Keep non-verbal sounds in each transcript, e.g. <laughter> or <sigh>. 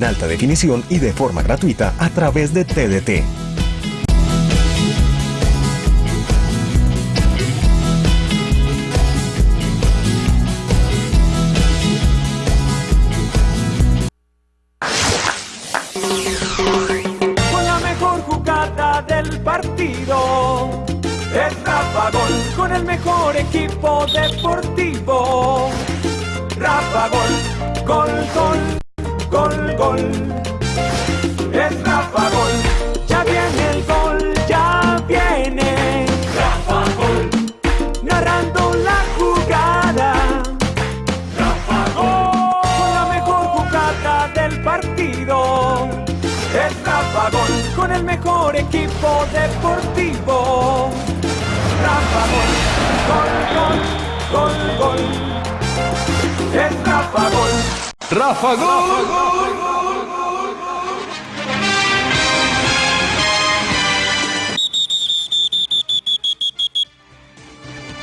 en alta definición y de forma gratuita a través de TDT. Con la mejor jugada del partido. Es Rafa Gol con el mejor equipo deportivo. Rafa Gol, gol, gol, gol, gol. Es Rafa Gol, ya viene el gol, ya viene. Rafa Gol, narrando la jugada. Rafa Gol, con la mejor jugada del partido. Es Rafa Gol, con el mejor equipo deportivo. Rafa Gol, gol, gol, gol, gol. Rafa Gol.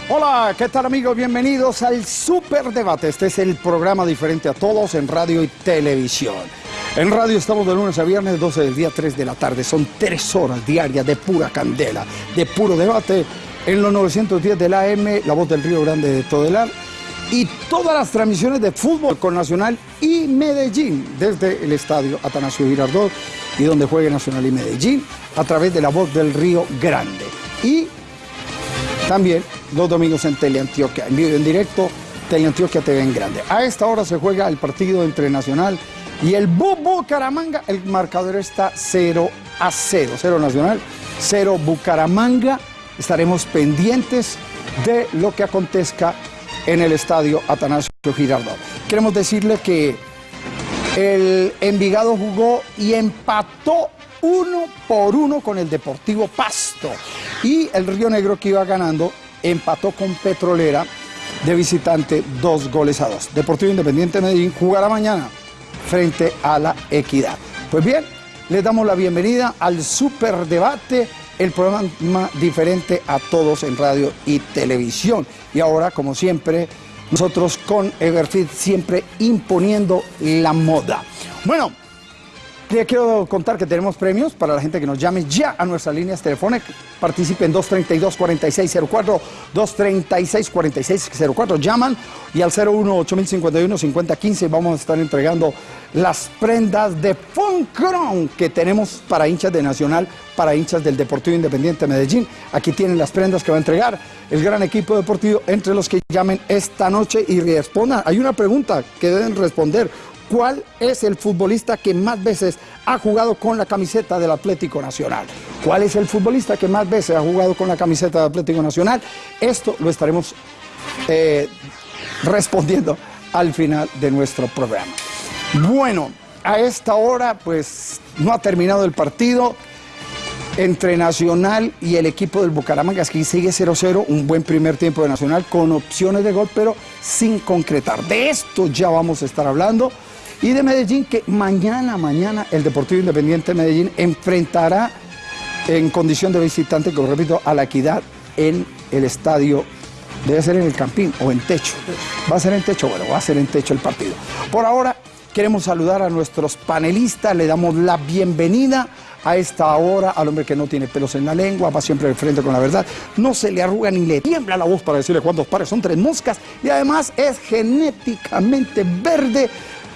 Hola, ¿qué tal amigos? Bienvenidos al Super Debate. Este es el programa diferente a todos en radio y televisión. En radio estamos de lunes a viernes, 12 del día, 3 de la tarde. Son tres horas diarias de pura candela, de puro debate. En los 910 del AM, La Voz del Río Grande de Todelar. Y todas las transmisiones de fútbol con Nacional y Medellín, desde el estadio Atanasio Girardot y donde juegue Nacional y Medellín, a través de La Voz del Río Grande. Y también los domingos en Teleantioquia, en vivo en directo, Teleantioquia TV en grande. A esta hora se juega el partido entre Nacional y el Bucaramanga. El marcador está 0 a 0. 0 Nacional, 0 Bucaramanga. Estaremos pendientes de lo que acontezca en el estadio Atanasio Girardot. Queremos decirle que el Envigado jugó y empató uno por uno con el Deportivo Pasto. Y el Río Negro que iba ganando empató con Petrolera de visitante dos goles a dos. Deportivo Independiente de Medellín jugará mañana frente a la Equidad. Pues bien, les damos la bienvenida al Super Debate, el programa diferente a todos en radio y televisión. Y ahora, como siempre, nosotros con Everfit siempre imponiendo la moda. Bueno, quiero contar que tenemos premios para la gente que nos llame ya a nuestras líneas telefónicas. Participen 232-4604, 236-4604. Llaman y al 01-8051-5015 vamos a estar entregando las prendas de Funcron que tenemos para hinchas de Nacional, para hinchas del Deportivo Independiente de Medellín. Aquí tienen las prendas que va a entregar el gran equipo deportivo entre los que llamen esta noche y respondan. Hay una pregunta que deben responder. ¿Cuál es el futbolista que más veces ha jugado con la camiseta del Atlético Nacional? ¿Cuál es el futbolista que más veces ha jugado con la camiseta del Atlético Nacional? Esto lo estaremos eh, respondiendo al final de nuestro programa. Bueno, a esta hora pues no ha terminado el partido entre Nacional y el equipo del Bucaramanga, que sigue 0-0, un buen primer tiempo de Nacional con opciones de gol, pero sin concretar. De esto ya vamos a estar hablando. Y de Medellín, que mañana, mañana, el Deportivo Independiente de Medellín enfrentará en condición de visitante, como repito, a la equidad en el estadio. Debe ser en el Campín o en techo. ¿Va a ser en techo? Bueno, va a ser en techo el partido. Por ahora, queremos saludar a nuestros panelistas, le damos la bienvenida a esta hora al hombre que no tiene pelos en la lengua, va siempre de frente con la verdad, no se le arruga ni le tiembla la voz para decirle cuántos pares son tres moscas y además es genéticamente verde.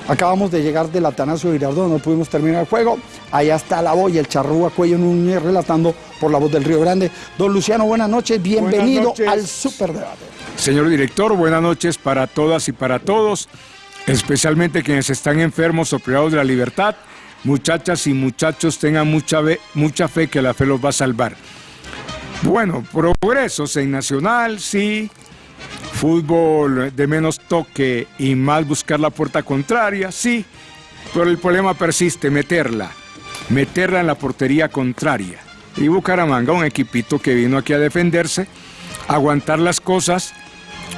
Acabamos de llegar del Atanasio Girardot, no pudimos terminar el juego. Allá está la voz y el charrúa Cuello Núñez relatando por la voz del Río Grande. Don Luciano, buenas noches, bienvenido noches. al Superdebate. Señor director, buenas noches para todas y para todos, especialmente quienes están enfermos o privados de la libertad. Muchachas y muchachos, tengan mucha, ve- mucha fe que la fe los va a salvar. Bueno, progresos en Nacional, sí. Fútbol de menos toque y más buscar la puerta contraria, sí. Pero el problema persiste, meterla. Meterla en la portería contraria. Y Bucaramanga, un equipito que vino aquí a defenderse, aguantar las cosas.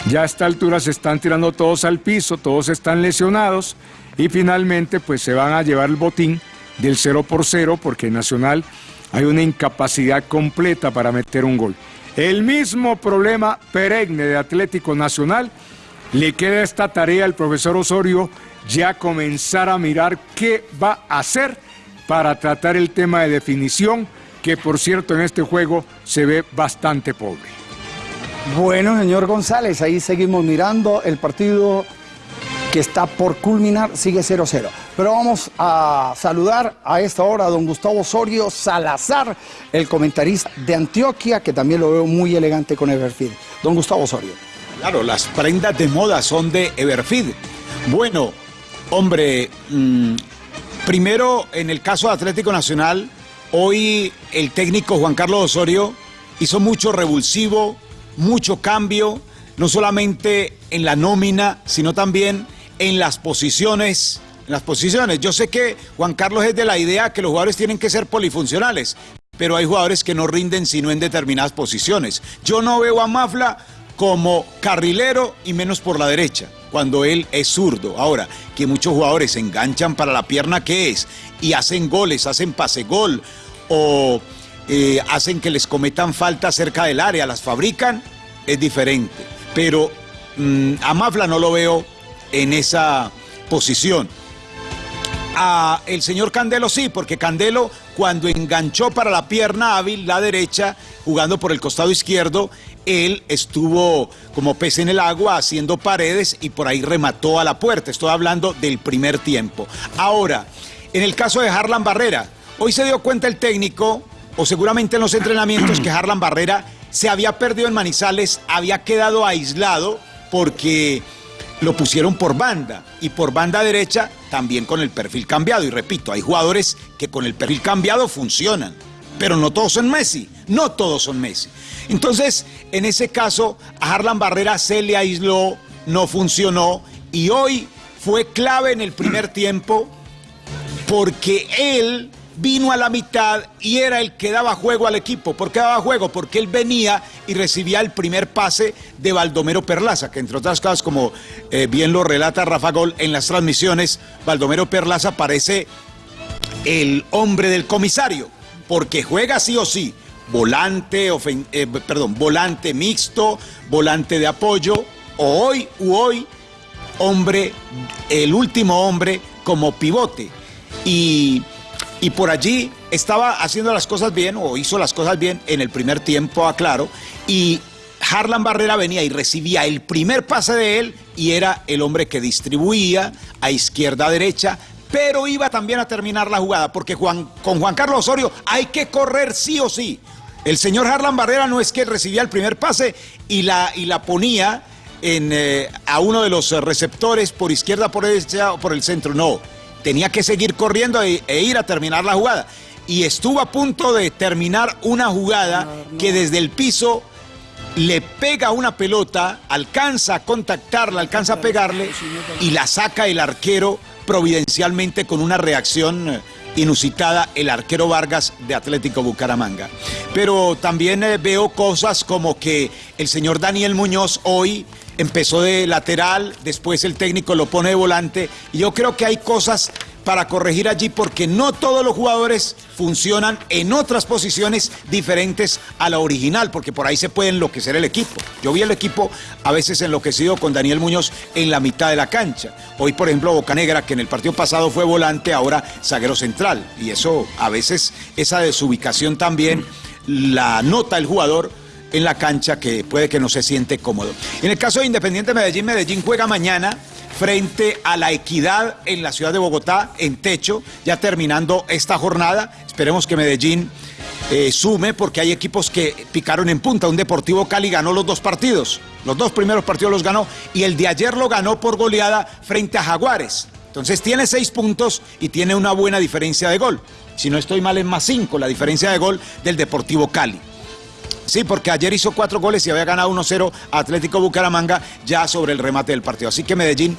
Ya a esta altura se están tirando todos al piso, todos están lesionados y finalmente pues se van a llevar el botín del 0 por 0 porque en Nacional hay una incapacidad completa para meter un gol. El mismo problema perenne de Atlético Nacional le queda esta tarea al profesor Osorio ya comenzar a mirar qué va a hacer para tratar el tema de definición, que por cierto en este juego se ve bastante pobre. Bueno, señor González, ahí seguimos mirando el partido que está por culminar, sigue 0-0. Pero vamos a saludar a esta hora a don Gustavo Osorio Salazar, el comentarista de Antioquia, que también lo veo muy elegante con Everfeed. Don Gustavo Osorio. Claro, las prendas de moda son de Everfeed. Bueno, hombre, mm, primero en el caso de Atlético Nacional, hoy el técnico Juan Carlos Osorio hizo mucho revulsivo, mucho cambio, no solamente en la nómina, sino también en las posiciones. En las posiciones. Yo sé que Juan Carlos es de la idea que los jugadores tienen que ser polifuncionales, pero hay jugadores que no rinden sino en determinadas posiciones. Yo no veo a Mafla como carrilero y menos por la derecha, cuando él es zurdo. Ahora, que muchos jugadores se enganchan para la pierna que es y hacen goles, hacen pase gol o eh, hacen que les cometan falta cerca del área, las fabrican, es diferente. Pero mm, a Mafla no lo veo en esa posición. A el señor Candelo sí, porque Candelo cuando enganchó para la pierna hábil, la derecha, jugando por el costado izquierdo, él estuvo como pez en el agua haciendo paredes y por ahí remató a la puerta. Estoy hablando del primer tiempo. Ahora, en el caso de Harlan Barrera, hoy se dio cuenta el técnico, o seguramente en los entrenamientos, que Harlan Barrera se había perdido en Manizales, había quedado aislado porque lo pusieron por banda y por banda derecha también con el perfil cambiado. Y repito, hay jugadores que con el perfil cambiado funcionan, pero no todos son Messi, no todos son Messi. Entonces, en ese caso, a Harlan Barrera se le aisló, no funcionó y hoy fue clave en el primer tiempo porque él vino a la mitad y era el que daba juego al equipo. ¿Por qué daba juego? Porque él venía y recibía el primer pase de Baldomero Perlaza, que entre otras cosas, como eh, bien lo relata Rafa Gol en las transmisiones, Baldomero Perlaza parece el hombre del comisario, porque juega sí o sí, volante, eh, perdón, volante mixto, volante de apoyo, o hoy u hoy, hombre, el último hombre como pivote. Y y por allí estaba haciendo las cosas bien o hizo las cosas bien en el primer tiempo, aclaro, y Harlan Barrera venía y recibía el primer pase de él y era el hombre que distribuía a izquierda a derecha, pero iba también a terminar la jugada, porque con Juan Carlos Osorio hay que correr sí o sí. El señor Harlan Barrera no es que recibía el primer pase y la, y la ponía en, eh, a uno de los receptores por izquierda, por derecha o por el centro, no tenía que seguir corriendo e, e, ir a terminar la jugada. Y estuvo a punto de terminar una jugada que desde el piso le pega una pelota, alcanza a contactarla, alcanza a pegarle y la saca el arquero providencialmente con una reacción eh, inusitada el arquero Vargas de Atlético Bucaramanga. Pero también eh, veo cosas como que el señor Daniel Muñoz hoy empezó de lateral, después el técnico lo pone de volante. Y yo creo que hay cosas para corregir allí porque no todos los jugadores funcionan en otras posiciones diferentes a la original, porque por ahí se puede enloquecer el equipo. Yo vi el equipo a veces enloquecido con Daniel Muñoz en la mitad de la cancha. Hoy, por ejemplo, Bocanegra, que en el partido pasado fue volante, ahora zaguero central. Y eso a veces, esa desubicación también la nota el jugador en la cancha que puede que no se siente cómodo. En el caso de Independiente Medellín, Medellín juega mañana frente a la equidad en la ciudad de Bogotá, en techo, ya terminando esta jornada. Esperemos que Medellín eh, sume porque hay equipos que picaron en punta. Un Deportivo Cali ganó los dos partidos, los dos primeros partidos los ganó y el de ayer lo ganó por goleada frente a Jaguares. Entonces tiene seis puntos y tiene una buena diferencia de gol. Si no estoy mal, en más cinco la diferencia de gol del Deportivo Cali. Sí, porque ayer hizo cuatro goles y había ganado 1-0 Atlético Bucaramanga ya sobre el remate del partido. Así que Medellín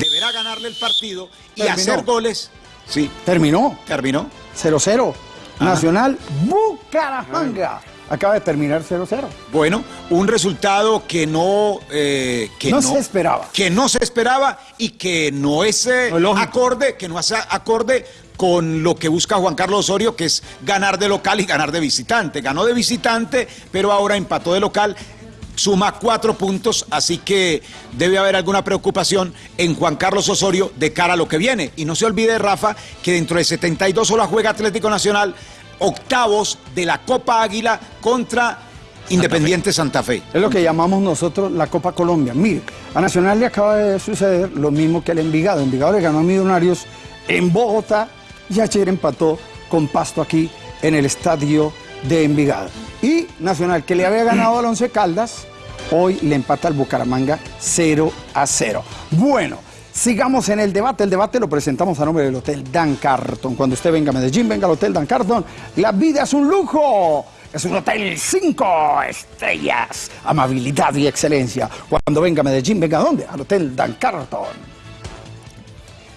deberá ganarle el partido y hacer goles. Sí. Terminó. Terminó. 0-0. Nacional Bucaramanga. Acaba de terminar 0-0. Bueno, un resultado que no, eh, que no, se esperaba. Que no se esperaba y que no es eh, acorde, que no hace acorde con lo que busca Juan Carlos Osorio, que es ganar de local y ganar de visitante. Ganó de visitante, pero ahora empató de local. suma cuatro puntos, así que debe haber alguna preocupación en Juan Carlos Osorio de cara a lo que viene. Y no se olvide, Rafa, que dentro de 72 horas juega Atlético Nacional octavos de la Copa Águila contra Independiente Santa Fe. Es lo que llamamos nosotros la Copa Colombia. Mire, a Nacional le acaba de suceder lo mismo que el Envigado. Envigado le ganó a Millonarios en Bogotá y ayer empató con Pasto aquí en el estadio de Envigado. Y Nacional, que le había ganado al Once Caldas, hoy le empata al Bucaramanga 0 a 0. Bueno, sigamos en el debate. El debate lo presentamos a nombre del Hotel Dan Carton. Cuando usted venga a Medellín, venga al Hotel Dan Carton. La vida es un lujo. Es un hotel cinco estrellas. Amabilidad y excelencia. Cuando venga a Medellín, venga a dónde? Al Hotel Dan Carton.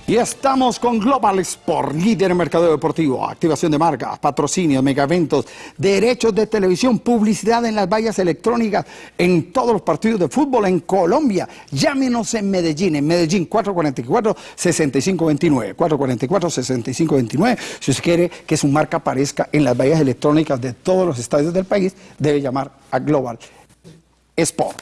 Y estamos con Global Sport, líder en mercado deportivo, activación de marcas, patrocinio, eventos, derechos de televisión, publicidad en las vallas electrónicas, en todos los partidos de fútbol en Colombia. Llámenos en Medellín, en Medellín 444-6529, 444-6529. Si usted quiere que su marca aparezca en las vallas electrónicas de todos los estadios del país, debe llamar a Global Sport.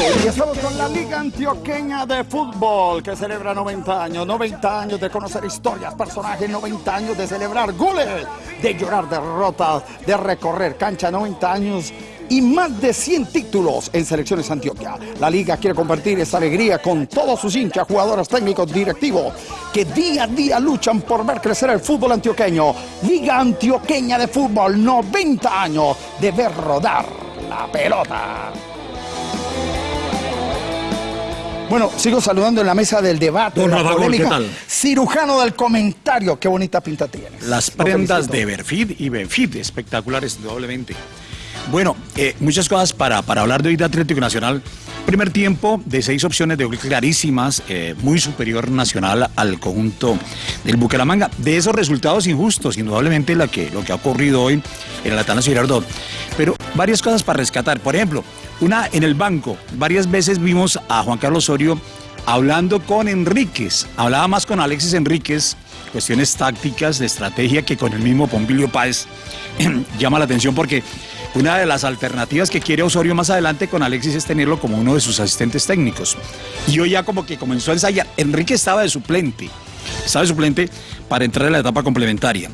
Con la Liga Antioqueña de Fútbol que celebra 90 años, 90 años de conocer historias, personajes, 90 años de celebrar goles, de llorar derrotas, de recorrer cancha, 90 años y más de 100 títulos en selecciones Antioquia. La liga quiere compartir esta alegría con todos sus hinchas, jugadores técnicos, directivos, que día a día luchan por ver crecer el fútbol antioqueño. Liga Antioqueña de Fútbol, 90 años de ver rodar la pelota. Bueno, sigo saludando en la mesa del debate. Don la Gol. ¿qué tal? Cirujano del comentario, qué bonita pinta tienes. Las prendas de Berfid y Benfid, espectaculares indudablemente. Bueno, eh, muchas cosas para, para hablar de hoy de Atlético Nacional. Primer tiempo de seis opciones de gol clarísimas, eh, muy superior Nacional al conjunto del Bucaramanga. De esos resultados injustos, indudablemente la que, lo que ha ocurrido hoy en el Atanasio Girardot. Pero varias cosas para rescatar. Por ejemplo, una en el banco. Varias veces vimos a Juan Carlos Osorio hablando con Enríquez. Hablaba más con Alexis Enríquez, cuestiones tácticas, de estrategia, que con el mismo Pompilio Páez. <clears throat> Llama la atención porque una de las alternativas que quiere Osorio más adelante con Alexis es tenerlo como uno de sus asistentes técnicos. Y hoy ya como que comenzó a ensayar. Enrique estaba de suplente. Estaba de suplente para entrar en la etapa complementaria.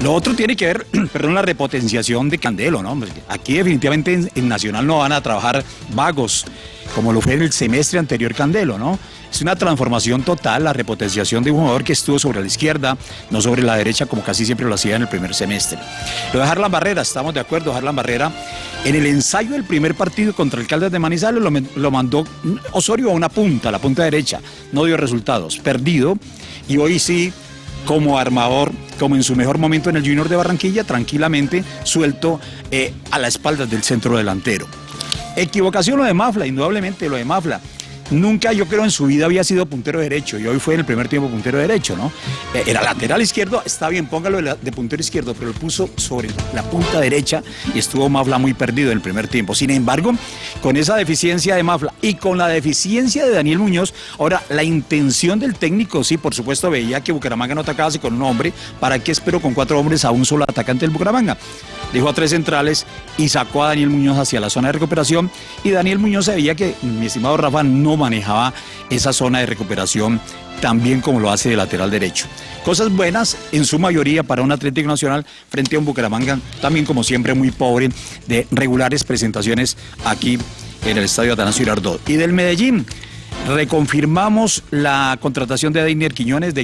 Lo otro tiene que ver, <clears throat> perdón, la repotenciación de Candelo, ¿no? Aquí definitivamente en, Nacional no van a trabajar vagos, como lo fue en el semestre anterior Candelo, ¿no? Es una transformación total, la repotenciación de un jugador que estuvo sobre la izquierda, no sobre la derecha, como casi siempre lo hacía en el primer semestre. Lo de Harlan Barrera, estamos de acuerdo, Harlan Barrera, en el ensayo del primer partido contra el Caldas de Manizales lo, lo mandó Osorio a una punta, a la punta derecha, no dio resultados, perdido, y hoy sí como armador, como en su mejor momento en el Junior de Barranquilla, tranquilamente suelto eh, a la espalda del centro delantero. Equivocación lo de Mafla, indudablemente lo de Mafla. Nunca yo creo en su vida había sido puntero derecho y hoy fue en el primer tiempo puntero derecho, ¿no? Eh, Era lateral izquierdo, está bien, póngalo de, puntero izquierdo, pero lo puso sobre la punta derecha y estuvo Mafla muy perdido en el primer tiempo. Sin embargo, con esa deficiencia de Mafla y con la deficiencia de Daniel Muñoz, ahora la intención del técnico, sí, por supuesto, veía que Bucaramanga no atacaba así con un hombre, ¿para qué espero con cuatro hombres a un solo atacante del Bucaramanga? Dejó a tres centrales y sacó a Daniel Muñoz hacia la zona de recuperación y Daniel Muñoz se veía que, mi estimado Rafa, no manejaba esa zona de recuperación tan bien como lo hace de lateral derecho. Cosas buenas en su mayoría para un Atlético Nacional frente a un Bucaramanga, también como siempre muy pobre de regulares presentaciones aquí en el Estadio Atanasio Girardot. Y del Medellín, reconfirmamos la contratación de Deiner Quiñones, de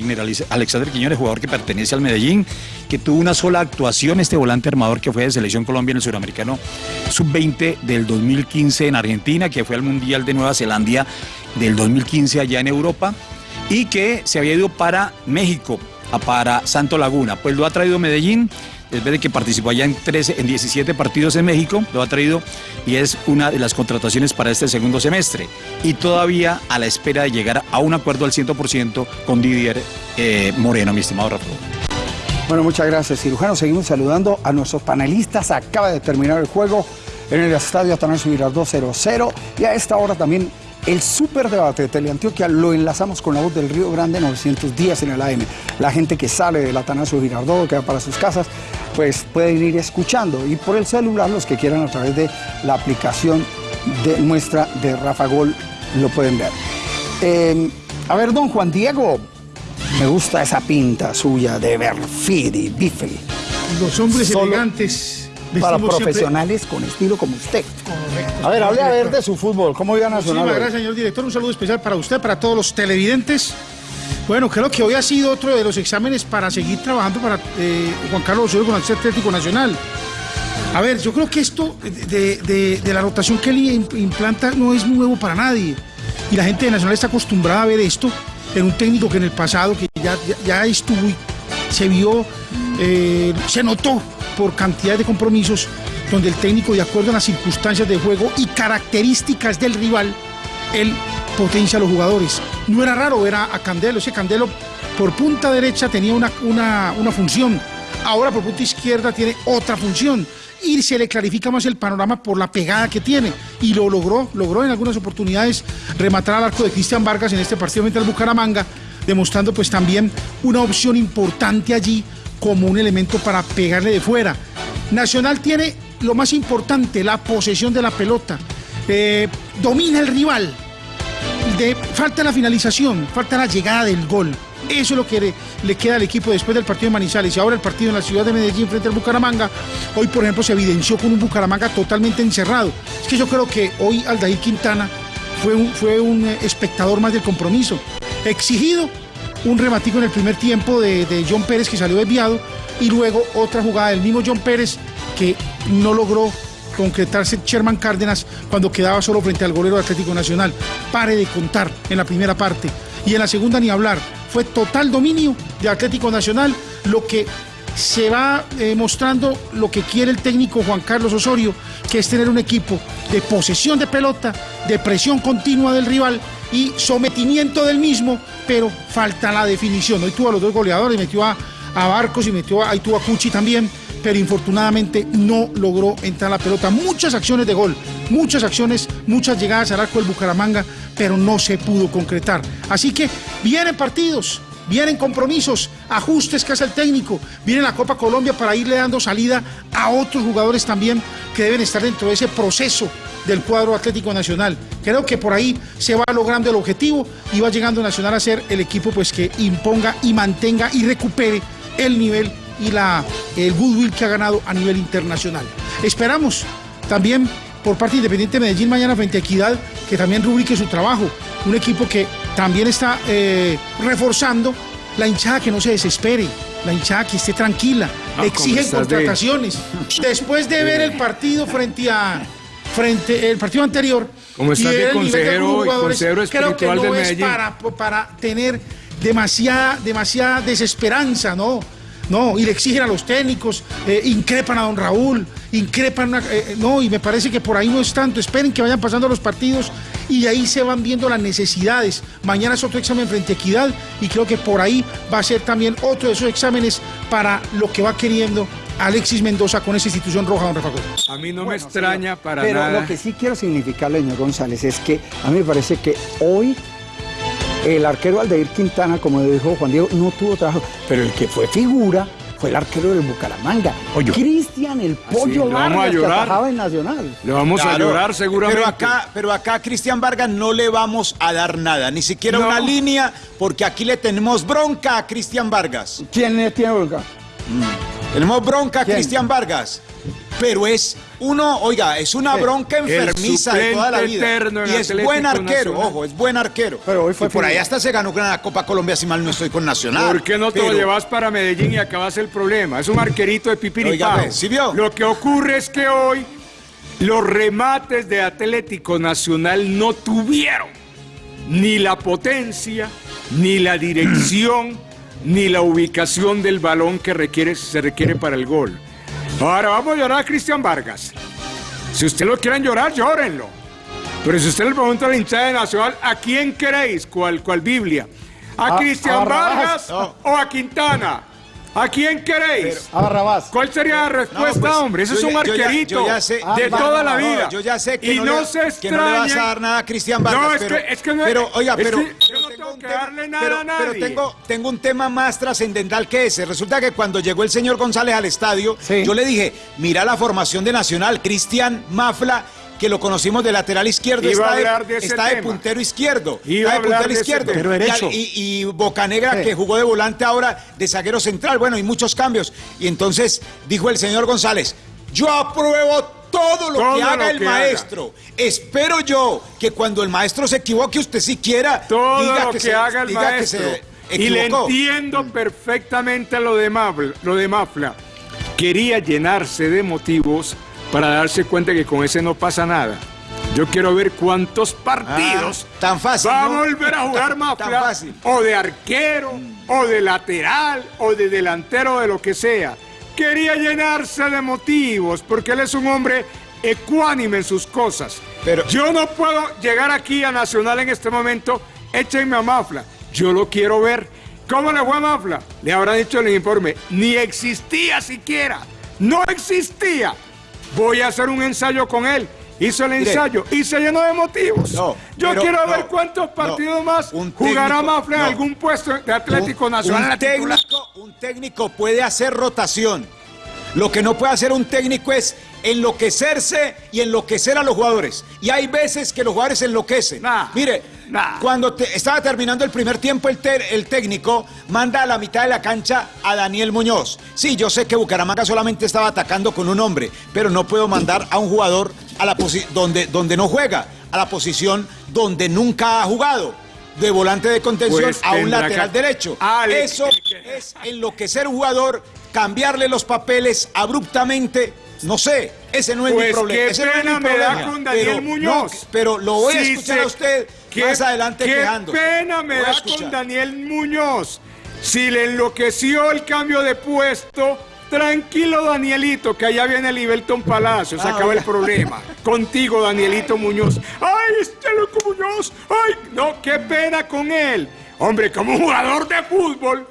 Alexander Quiñones, jugador que pertenece al Medellín, que tuvo una sola actuación, este volante armador que fue de Selección Colombia en el Suramericano Sub-20 del 2015 en Argentina, que fue al Mundial de Nueva Zelanda del 2015 allá en Europa, y que se había ido para México, para Santo Laguna. Pues lo ha traído Medellín, después de que participó allá en, 13, en 17 partidos en México, lo ha traído y es una de las contrataciones para este segundo semestre. Y todavía a la espera de llegar a un acuerdo al 100% con Didier eh, Moreno, mi estimado Rafa. Bueno, muchas gracias, cirujano. Seguimos saludando a nuestros panelistas. Acaba de terminar el juego en el estadio Atanasio Girardot 0-0. Y a esta hora también el superdebate de Teleantioquia lo enlazamos con la voz del Río Grande 910 en el AM. La gente que sale del Atanasio Girardot, que va para sus casas, pues pueden ir escuchando. Y por el celular, los que quieran a través de la aplicación de nuestra de Rafa Gol, lo pueden ver. Eh, a ver, don Juan Diego, me gusta esa pinta suya de Berfidi, Bifli. Los hombres Solo elegantes. Para siempre- profesionales con estilo como usted. Correcto. A ver, hable a ver de su fútbol. ¿Cómo vio a Nacional? Muchísimas gracias, señor director. Un saludo especial para usted, para todos los televidentes. Bueno, creo que hoy ha sido otro de los exámenes para seguir trabajando para eh, Juan Carlos Osorio con el Atlético Nacional. A ver, yo creo que esto de, de- de la rotación que él im- implanta no es nuevo para nadie. Y la gente de Nacional está acostumbrada a ver esto en un técnico que en el pasado, que ya, ya, ya estuvo y se vio, eh, se notó por cantidad de compromisos, donde el técnico, de acuerdo a las circunstancias de juego y características del rival, él potencia a los jugadores. No era raro ver a, a Candelo, ese Candelo por punta derecha tenía una, una, una función, ahora por punta izquierda tiene otra función. Y se le clarifica más el panorama por la pegada que tiene. Y lo logró, logró en algunas oportunidades rematar al arco de Cristian Vargas en este partido frente al Bucaramanga, demostrando pues también una opción importante allí como un elemento para pegarle de fuera. Nacional tiene lo más importante, la posesión de la pelota. Eh, domina el rival, falta la finalización, falta la llegada del gol. Eso es lo que le, queda al equipo después del partido de Manizales y ahora el partido en la ciudad de Medellín frente al Bucaramanga. Hoy, por ejemplo, se evidenció con un Bucaramanga totalmente encerrado. Es que yo creo que hoy Aldair Quintana fue un, fue un eh, espectador más del compromiso. Exigido, un rematico en el primer tiempo de, de John Pérez que salió desviado y luego otra jugada del mismo John Pérez que no logró concretarse Sherman Cárdenas cuando quedaba solo frente al golero Atlético Nacional. Pare de contar en la primera parte. Y en la segunda ni hablar. Fue total dominio de Atlético Nacional, lo que se va eh, mostrando lo que quiere el técnico Juan Carlos Osorio, que es tener un equipo de posesión de pelota, de presión continua del rival y sometimiento del mismo, pero falta la definición. Hoy tuvo a los dos goleadores, metió a, a Barcos y metió a, ahí tuvo a Cuchi también, pero infortunadamente no logró entrar la pelota. Muchas acciones de gol, muchas acciones, muchas llegadas al arco del Bucaramanga, pero no se pudo concretar. Así que vienen partidos, vienen compromisos, ajustes que hace el técnico, viene la Copa Colombia para irle dando salida a otros jugadores también que deben estar dentro de ese proceso del cuadro Atlético Nacional. Creo que por ahí se va logrando el objetivo y va llegando Nacional a ser el equipo pues que imponga y mantenga y recupere el nivel y la, el goodwill que ha ganado a nivel internacional. Esperamos también por parte de Independiente Medellín mañana frente a Equidad que también rubrique su trabajo. Un equipo que también está eh, reforzando la hinchada que no se desespere, la hinchada que esté tranquila, exigen ¿cómo estás de- contrataciones. <laughs> Después de ver el partido frente a frente el partido anterior ¿Cómo estás y de ver el de consejero jugadores, consejero creo que no del es para, para tener demasiada, demasiada desesperanza, ¿no? No, y le exigen a los técnicos, eh, increpan a don Raúl, increpan, a- eh, no, y me parece que por ahí no es tanto. Esperen que vayan pasando los partidos y de ahí se van viendo las necesidades. Mañana es otro examen frente a Equidad y creo que por ahí va a ser también otro de esos exámenes para lo que va queriendo Alexis Mendoza con esa institución roja, don Rafa Gómez. A mí no me extraña señor. para Pero nada. lo que sí quiero significarle, señor González, es que a mí me parece que hoy el arquero Aldeir Quintana, como dijo Juan Diego, no tuvo trabajo, pero el que fue figura fue el arquero del Bucaramanga. Pollo. Cristian el Pollo Ah, le vamos a Vargas, que llorar. atajaba en Nacional. Le vamos a llorar seguramente. Pero acá, pero acá a Cristian Vargas no le vamos a dar nada, ni siquiera No. una línea, porque aquí le tenemos bronca a Cristian Vargas. ¿Quién es- tiene bronca? Tenemos bronca a. Cristian Vargas. Pero es uno, oiga, es una bronca enfermiza de toda la vida. eterno en Y es buen arquero, Nacional. ojo, es buen arquero. Pero hoy fue y por ahí hasta se ganó la Copa Colombia, si mal no estoy con Nacional. ¿Por qué no te Pero- lo llevas para Medellín y acabas el problema? Es un arquerito de pipiripao. ¿sí vio? Lo que ocurre es que hoy los remates de Atlético Nacional no tuvieron ni la potencia, ni la dirección, ni la ubicación del balón que requiere, se requiere para el gol. Ahora vamos a llorar a Cristian Vargas. Si ustedes lo quieren llorar, llórenlo. Pero si usted le pregunta a la hinchada de Nacional, ¿a quién queréis? ¿Cuál, cuál Biblia? ¿A A- Cristian a. Vargas o a Quintana? ¿A quién queréis? A Barrabás. ¿Cuál sería la respuesta, pues, hombre? Ese es un ya- yo ya- arquerito yo ya sé- de Ah, toda no, la no, vida. yo ya sé que y no no, le- se que no le vas a dar nada a Cristian Vargas. No, es pero, que- es que no- pero, oiga, es pero, que yo pero no tengo un que tema- darle nada pero- a pero nadie. tengo, tengo un tema más trascendental que ese. Resulta que cuando llegó el señor González al estadio, Sí. yo le dije, mira la formación de Nacional, Cristian Mafla, que lo conocimos de lateral izquierdo, Iba está, de de, está puntero izquierdo. Iba está de puntero izquierdo. tema. Pero derecho. Y, y Bocanegra, Sí. que jugó de volante ahora de zaguero central. Bueno, y muchos cambios. Y entonces dijo el señor González, yo apruebo todo lo Todo que haga lo el que haga. maestro. Espero yo que cuando el maestro se equivoque, usted siquiera Todo diga lo que, que, se, haga el diga que maestro. se y le equivocó. entiendo perfectamente lo de, lo de Mafla. Quería llenarse de motivos para darse cuenta que con ese no pasa nada. Yo quiero ver cuántos partidos Ah, tan fácil, va a volver a jugar <laughs> Tan Mafla fácil. o de arquero o de lateral o de delantero de lo que sea. Quería llenarse de motivos porque él es un hombre ecuánime en sus cosas. Pero- Yo no puedo llegar aquí a Nacional en este momento, échenme a Mafla. Yo lo quiero ver. ¿Cómo le fue a Mafla? Le habrá dicho en el informe, ni existía siquiera. No existía. Voy a hacer un ensayo con él. Hizo el Mire. ensayo y se llenó de motivos. No, Yo pero quiero no, ver cuántos no. partidos más Un jugará técnico- Mafla en algún puesto de Atlético Un- Nacional. Un técnico, un técnico puede hacer rotación. Lo que no puede hacer un técnico es enloquecerse y enloquecer a los jugadores. Y hay veces que los jugadores enloquecen. Nah, Mire, nah. cuando te- estaba terminando el primer tiempo, el, técnico manda a la mitad de la cancha a Daniel Muñoz. Sí, yo sé que Bucaramanga solamente estaba atacando con un hombre, pero no puedo mandar a un jugador a la posi- donde, donde no juega, a la posición donde nunca ha jugado. De volante de contención Pues a un lateral derecho. Eso es enloquecer un jugador, cambiarle los papeles abruptamente. No sé, ese no es mi Pues problema. qué ese no es mi pena me da problema. con Daniel Pero, Muñoz. no, pero lo voy a escuchar se- a usted qué- más adelante qué quejándose. pena me da con Daniel Muñoz. Si le enloqueció el cambio de puesto, tranquilo Danielito, que allá viene Libelton Palacio, se Ah, acaba el problema. <laughs> Contigo, Danielito Muñoz. ¡Ay, este loco Muñoz! ¡Ay! No, qué pena con él. Hombre, como jugador de fútbol,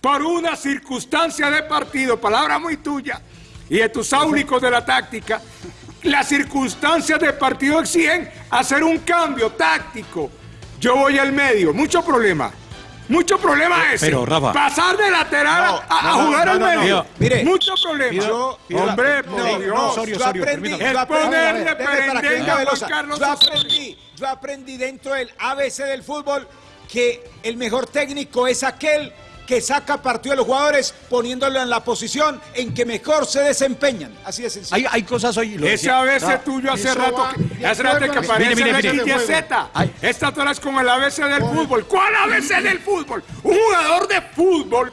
por una circunstancia de partido, palabra muy tuya, y de tus áulicos de la táctica, las circunstancias de partido exigen hacer un cambio táctico. Yo voy al medio, mucho problema. Mucho problema ese. pero, Rafa. Pasar de lateral No, a, no, jugar no, al no, no. medio. Mire, mucho problema. Yo- Hombre, por no, Dios. Yo aprendí, yo aprendí, yo aprendí dentro del ABC del fútbol que el mejor técnico es aquel que saca partido de los jugadores poniéndolo en la posición en que mejor se desempeñan. Así de sencillo. Hay, hay cosas hoy. lo Ese ABC No, tuyo hace rato va que, de hace rato que aparece Mire, mire, en mire. el XYZ. Ay. Esta eres con el ABC del fútbol. ¿Cuál ABC del fútbol? Un jugador de fútbol,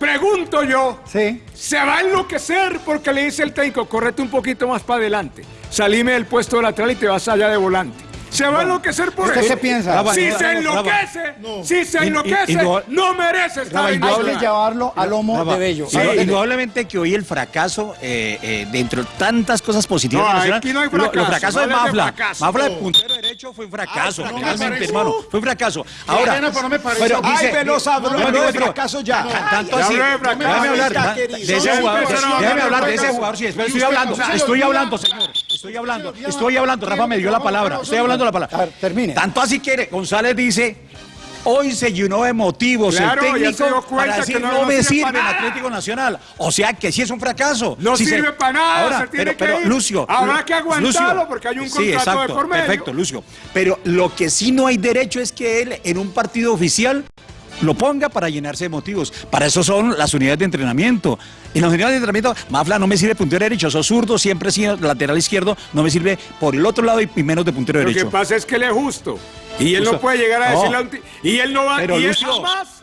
pregunto yo, Sí. se va a enloquecer porque le dice el técnico, correte un poquito más para adelante. Salime del puesto de lateral y te vas allá de volante. Se va a enloquecer por ¿Usted eso. qué piensa? Si se enloquece, si se enloquece, no merece estar en Hay que llevarlo a lomo de bello. sí, lo de- indudablemente que hoy el fracaso, eh, eh, dentro de tantas cosas positivas No, de Nacional, aquí no hay lo- fracaso, los fracasos de no hables de Mafla, fracaso. Mafla de puntero derecho fue un fracaso, Ay, me realmente, hermano, fue un fracaso. Ahora, pena, pero no me parece. pero Ay, dice- Velosa, no, es pero- fracaso ya. tan- Tanto así, de fracaso. déjame hablar de ese jugador, empezaron a déjame hablar hablar de de ese fracaso. jugador, sí, después estoy hablando, estoy hablando, señor, estoy hablando, estoy hablando, Rafa me dio la palabra, estoy hablando la A ver, palabra. termine. Tanto así que González dice, hoy se llenó de motivos Claro, el técnico para decir que no- no, no me sirve el nada". Atlético Nacional. O sea que sí es un fracaso. No Si sirve para nada, Ahora, se tiene pero, pero, que ir. Lucio. Habrá que aguantarlo Lucio, porque hay un sí, contrato de exacto, por medio. Perfecto, Lucio. Pero lo que sí no hay derecho es que él en un partido oficial lo ponga para llenarse de motivos. Para eso son las unidades de entrenamiento. En las unidades de entrenamiento, Mafla no me sirve puntero derecho, sos zurdo, siempre sido lateral izquierdo, no me sirve por el otro lado y menos de puntero Lo que derecho. pasa es que él es justo. Y él no puede llegar a No. decirle a un Y él no va Pero, y él Lucio- jamás.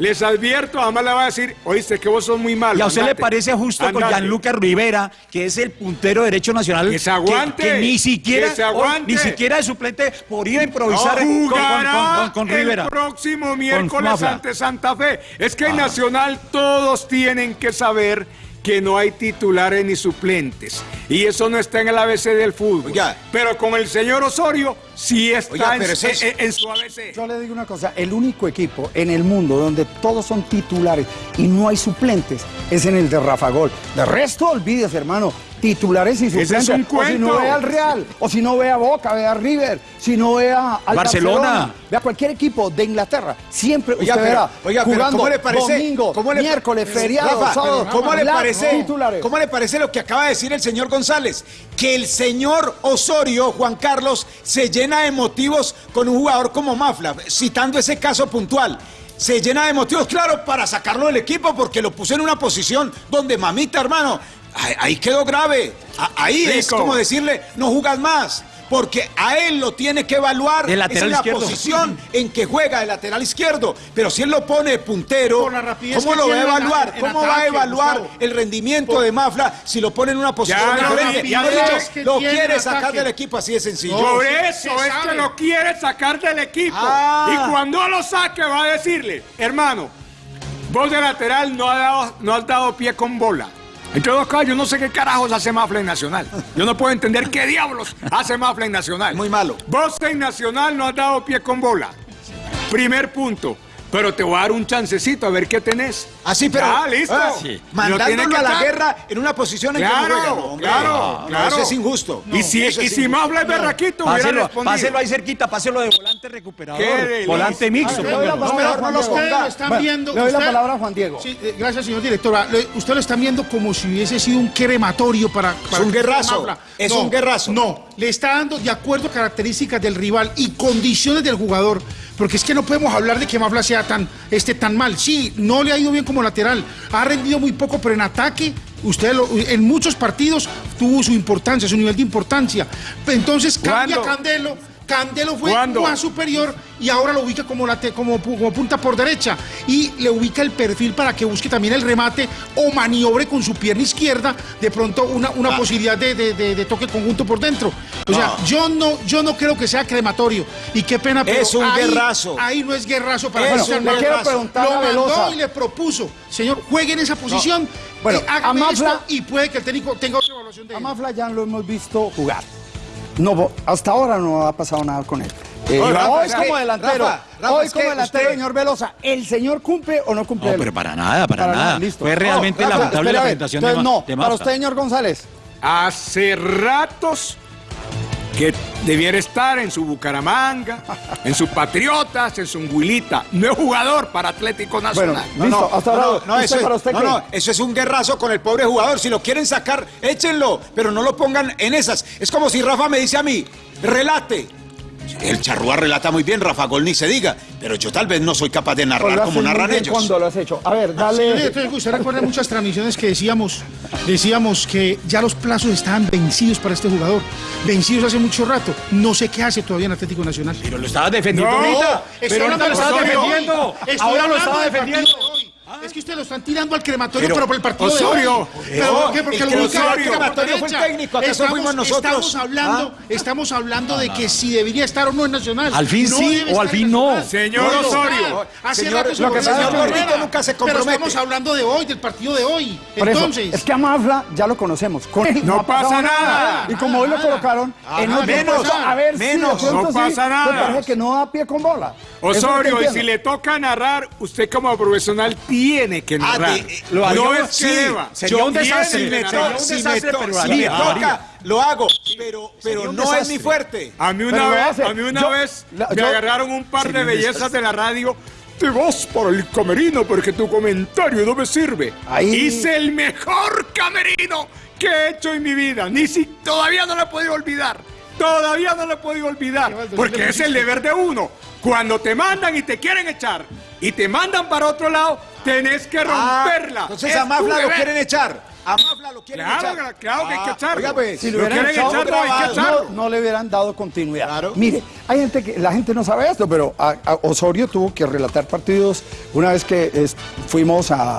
Les advierto, jamás le va a decir, oíste que vos sos muy malo. ¿Y a usted le parece justo con andate". Gianluca Rivera, que es el puntero derecho nacional? Que se aguante, Que, ni siquiera, que se aguante. ni siquiera de suplente podría improvisar con, con- con- con- con Rivera. el próximo miércoles ante Santa Fe. Es que en Ah. Nacional todos tienen que saber que no hay titulares ni suplentes. Y eso no está en el ABC del fútbol. Oiga. Pero con el señor Osorio sí está Oiga, en, pero ese es- en- en su ABC. Yo le digo una cosa, el único equipo en el mundo donde todos son titulares y no hay suplentes es en el de Rafa Gol. De resto, olvídese, hermano, titulares y Ese suplentes. es un O si no ve al Real, o si no ve a Boca, ve a River, si no ve a al Barcelona. Barcelona, ve a cualquier equipo de Inglaterra, siempre Oiga, usted pero- verá oiga, pero jugando ¿cómo le parece? domingo, ¿Cómo le- miércoles, feriado, Rafa, sábado, ¿cómo le parece? titulares. ¿Cómo le parece lo que acaba de decir el señor González? Que el señor Osorio, Juan Carlos, se llena de motivos con un jugador como Mafla, citando ese caso puntual. Se llena de motivos, claro, para sacarlo del equipo porque lo puso en una posición donde mamita, hermano, ahí, ahí quedó grave. Ahí es como decirle, no jugas más. Porque a él lo tiene que evaluar. De lateral Esa es la izquierdo. posición en que juega de lateral izquierdo. Pero si él lo pone de puntero, ¿cómo lo va a en evaluar? en ¿Cómo va a evaluar Gustavo. el rendimiento de Mafla si lo pone en una posición Ya lo diferente? ya Lo dicho, que quiere sacar ataque. del equipo, así de sencillo. Por eso es que lo quiere sacar del equipo. Ah. Y cuando lo saque va a decirle, hermano, vos de lateral no has dado, no has dado pie con bola. Entre dos cosas, yo no sé qué carajos hace Mafla en Nacional. Yo no puedo entender qué diablos hace Mafla en Nacional. Muy malo. Vos en Nacional no has dado pie con bola. Primer punto. Pero te voy a dar un chancecito a ver qué tenés. Así, pero. Ah, listo. ah, Sí. Mandándolo que a la guerra en una posición en que no Claro, juega. No, hombre. claro, No, claro. Eso es injusto. y si, y es si es berraquito, hubiera Páselo, respondido. páselo ahí cerquita, páselo de volante recuperador. Qué volante mixto. Ah, a mejor Juan no los están Bueno, viendo. Le doy la palabra a Juan Diego. Sí, eh, gracias, señor director. Ah, Usted lo están viendo como si hubiese sido un crematorio para. para un que guerrazo, es un guerrazo. No, le está dando de acuerdo a características del rival y condiciones del jugador. Porque es que no podemos hablar de que Mafla sea tan, este, tan mal. Sí, no le ha ido bien como lateral. Ha rendido muy poco, pero en ataque. Usted lo- en muchos partidos tuvo su importancia, su nivel de importancia. Entonces cambia ¿Cuándo? Candelo. Candelo fue ¿Cuándo? más superior y ahora lo ubica como, late- como, pu- como punta por derecha y le ubica el perfil para que busque también el remate o maniobre con su pierna izquierda de pronto una, una posibilidad de, de- de- de toque conjunto por dentro. O sea, yo no, yo no creo que sea crematorio y qué pena, pero Es un ahí, guerrazo. ahí no es guerrazo para Es un guerrazo. Le quiero preguntar Lo a mandó Velosa. y le propuso, señor, juegue en esa posición, Bueno, eh, hágame a Mafla- esto y puede que el técnico tenga otra evaluación de A él. Mafla ya lo hemos visto jugar. No, hasta ahora no ha pasado nada con él. Eh, Rafa, hoy es como delantero, Rafa, Rafa, hoy es como delantero, usted- señor Velosa, ¿el señor cumple o no cumple? No, pero para nada, para, nada. listo. Fue realmente No, Rafa, lamentable la presentación de, Entonces, Ma- no, de para usted, señor González. Hace ratos que debiera estar en su Bucaramanga, en su Patriotas, en su Huilita. No es jugador para Atlético Bueno, Nacional. listo, hasta ahora. no, no, ¿usted eso, es, usted no, qué? no, eso es un guerrazo con el pobre jugador. Si lo quieren sacar, échenlo, pero no lo pongan en esas. Es como si Rafa me dice a mí, relate. El charrúa relata muy bien, Rafa Gol ni se diga, pero yo tal vez no soy capaz de narrar como narran ellos. cuando lo has hecho. A ver, Sí, dale. entonces, usted recuerda muchas transmisiones que decíamos, decíamos que ya los plazos estaban vencidos para este jugador, vencidos hace mucho rato. No sé qué hace todavía en Atlético Nacional. Pero lo estaba defendiendo No, ahorita. Pero ahorita lo estaba defendiendo. Ahora lo estaba defendiendo. Es que ustedes lo están tirando al crematorio, Pero, pero, por el partido Osorio, de hoy. ¿Pero por qué? Porque el lo que ubican al crematorio fue el técnico, ¿acaso Estamos- fuimos nosotros? Estamos hablando, ¿Ah? estamos hablando de que si debería estar o no en Nacional. Al fin No sí, o al fin en no. Señor Osorio. Hace señor- rato se lo que a Gordito nunca se Pero compromete. estamos hablando de hoy, del partido de hoy. Por eso, Entonces, es que a Mafla ya lo conocemos. Con él <laughs> No pasa nada. Y como hoy lo colocaron en otro menos, a ver menos. No pasa nada. parece que no da pie con bola. Osorio, y si le toca narrar, usted como profesional tiene que Ah, narrar. de- lo no es que sí, deba. sería Yo un desastre. tiene un si me desastre, to- pero si haría, me lo toca, haría. lo hago, pero, pero no es mi fuerte. A mí una vez, a mí una Yo- vez la- me yo- agarraron un par de bellezas de la radio. Te vas para el camerino porque tu comentario no me sirve. Ahí- Hice el mejor camerino que he hecho en mi vida. Ni si todavía no lo he podido olvidar. Todavía no lo he podido olvidar. Porque es el deber de uno. Cuando te mandan y te quieren echar y te mandan para otro lado, tenés que Ah, romperla. entonces Es a Mafla lo quieren echar. A Mafla lo quieren Claro, echar. claro que hay que Ah, echarlo. Oiga, pues, Si lo Lo quieren echado, echar, no, hay que grabado. echarlo. no, no le hubieran dado continuidad. Claro. Mire, hay gente que la gente no sabe esto, pero a- a Osorio tuvo que relatar partidos una vez que es- fuimos a,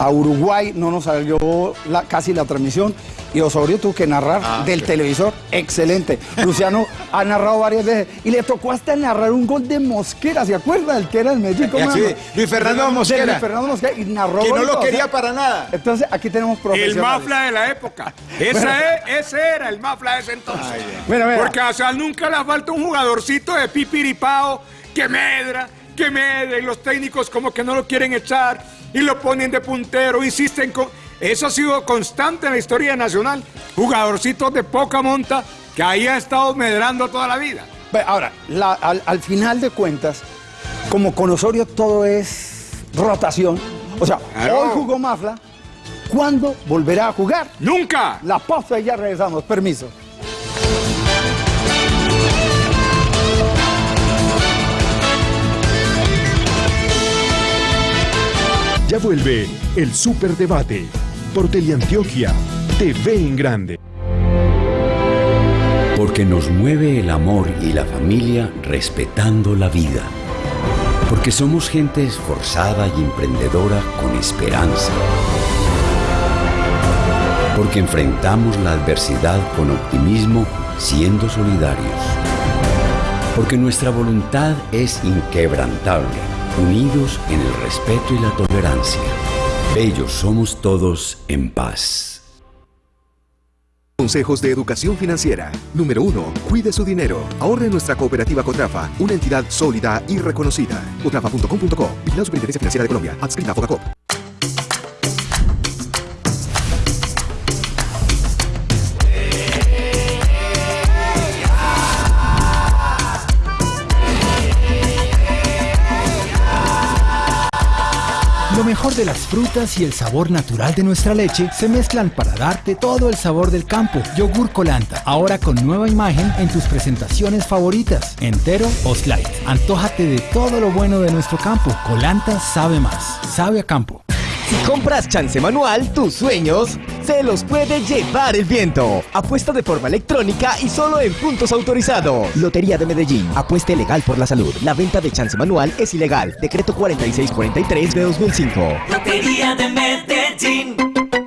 a Uruguay, no nos salió la- casi la transmisión y Osorio tuvo que narrar Ah, del sí. televisor. Excelente. <laughs> Luciano ha narrado varias veces y le tocó hasta narrar un gol de Mosquera, ¿se acuerda? El que era el México. Y así, Luis Fernando Mosquera. Luis Fernando Mosquera y narró Que no lo quería o sea, para nada. Entonces aquí tenemos El profesionales. mafla de la época. <laughs> Esa es- ese era el mafla de ese entonces. Mira, mira. Porque a Sal nunca le falta un jugadorcito de pipiripao que medra, que medra, y los técnicos como que no lo quieren echar y lo ponen de puntero, insisten con. Eso ha sido constante en la historia nacional. Jugadorcitos de poca monta que ahí han estado medrando toda la vida. Ahora, la- al, al final de cuentas, como con Osorio todo es rotación, o sea, Claro. hoy jugó Mafla, ¿cuándo volverá a jugar? ¡Nunca! La pausa y ya regresamos, permiso. Ya vuelve el Superdebate por Teleantioquia TV en Grande. Porque nos mueve el amor y la familia respetando la vida. Porque somos gente esforzada y emprendedora con esperanza. Porque enfrentamos la adversidad con optimismo siendo solidarios. Porque nuestra voluntad es inquebrantable, unidos en el respeto y la tolerancia. Bellos somos todos en paz. Consejos de educación financiera. Número 1. Cuide su dinero. Ahorre en nuestra cooperativa Cotrafa, una entidad sólida y reconocida. Cotrafa.com.co. Vigilada Superintendencia Financiera de Colombia. Adscrita a Fogacop. Lo mejor de las frutas y el sabor natural de nuestra leche se mezclan para darte todo el sabor del campo. Yogur Colanta, ahora con nueva imagen en tus presentaciones favoritas, entero o slide. Antójate de todo lo bueno de nuestro campo. Colanta sabe más, sabe a campo. Si compras chance manual, tus sueños se los puede llevar el viento. Apuesta de forma electrónica y solo en puntos autorizados. Lotería de Medellín. Apueste legal por la salud. La venta de chance manual es ilegal. Decreto 4643 de 2005. Lotería de Medellín.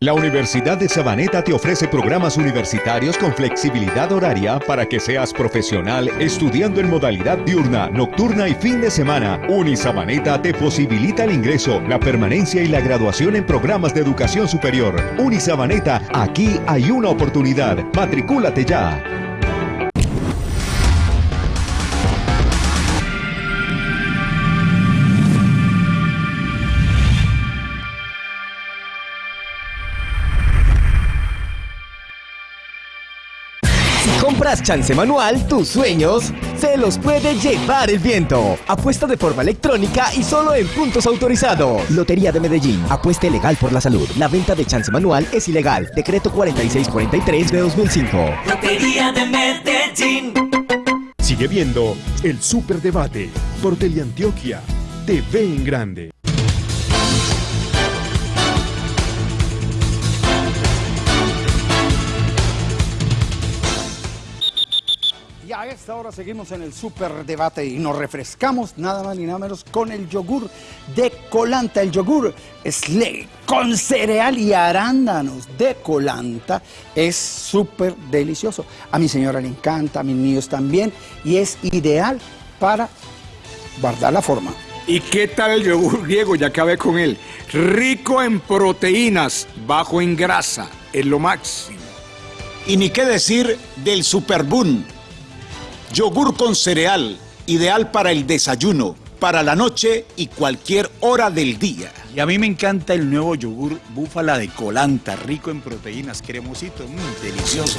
La Universidad de Sabaneta te ofrece programas universitarios con flexibilidad horaria para que seas profesional estudiando en modalidad diurna, nocturna y fin de semana. Unisabaneta te posibilita el ingreso, la permanencia y la graduación en programas de educación superior. Unisabaneta, aquí hay una oportunidad. Matricúlate ya. Chance manual, tus sueños se los puede llevar el viento. Apuesta de forma electrónica y solo en puntos autorizados. Lotería de Medellín. Apueste legal por la salud. La venta de chance manual es ilegal. Decreto 4643 de 2005. Lotería de Medellín. Sigue viendo el Superdebate por Teleantioquia TV en Grande. Esta hora seguimos en el super debate y nos refrescamos nada más ni nada menos con el yogur de Colanta. El yogur Slay con cereal y arándanos de Colanta es súper delicioso. A mi señora le encanta, a mis niños también y es ideal para guardar la forma. ¿Y qué tal el yogur griego? Ya acabé con él. Rico en proteínas, bajo en grasa, es lo máximo. Y ni qué decir del Superboom. Yogur con cereal, ideal para el desayuno, para la noche y cualquier hora del día. Y a mí me encanta el nuevo yogur búfala de colanta, rico en proteínas, cremosito, mm, delicioso.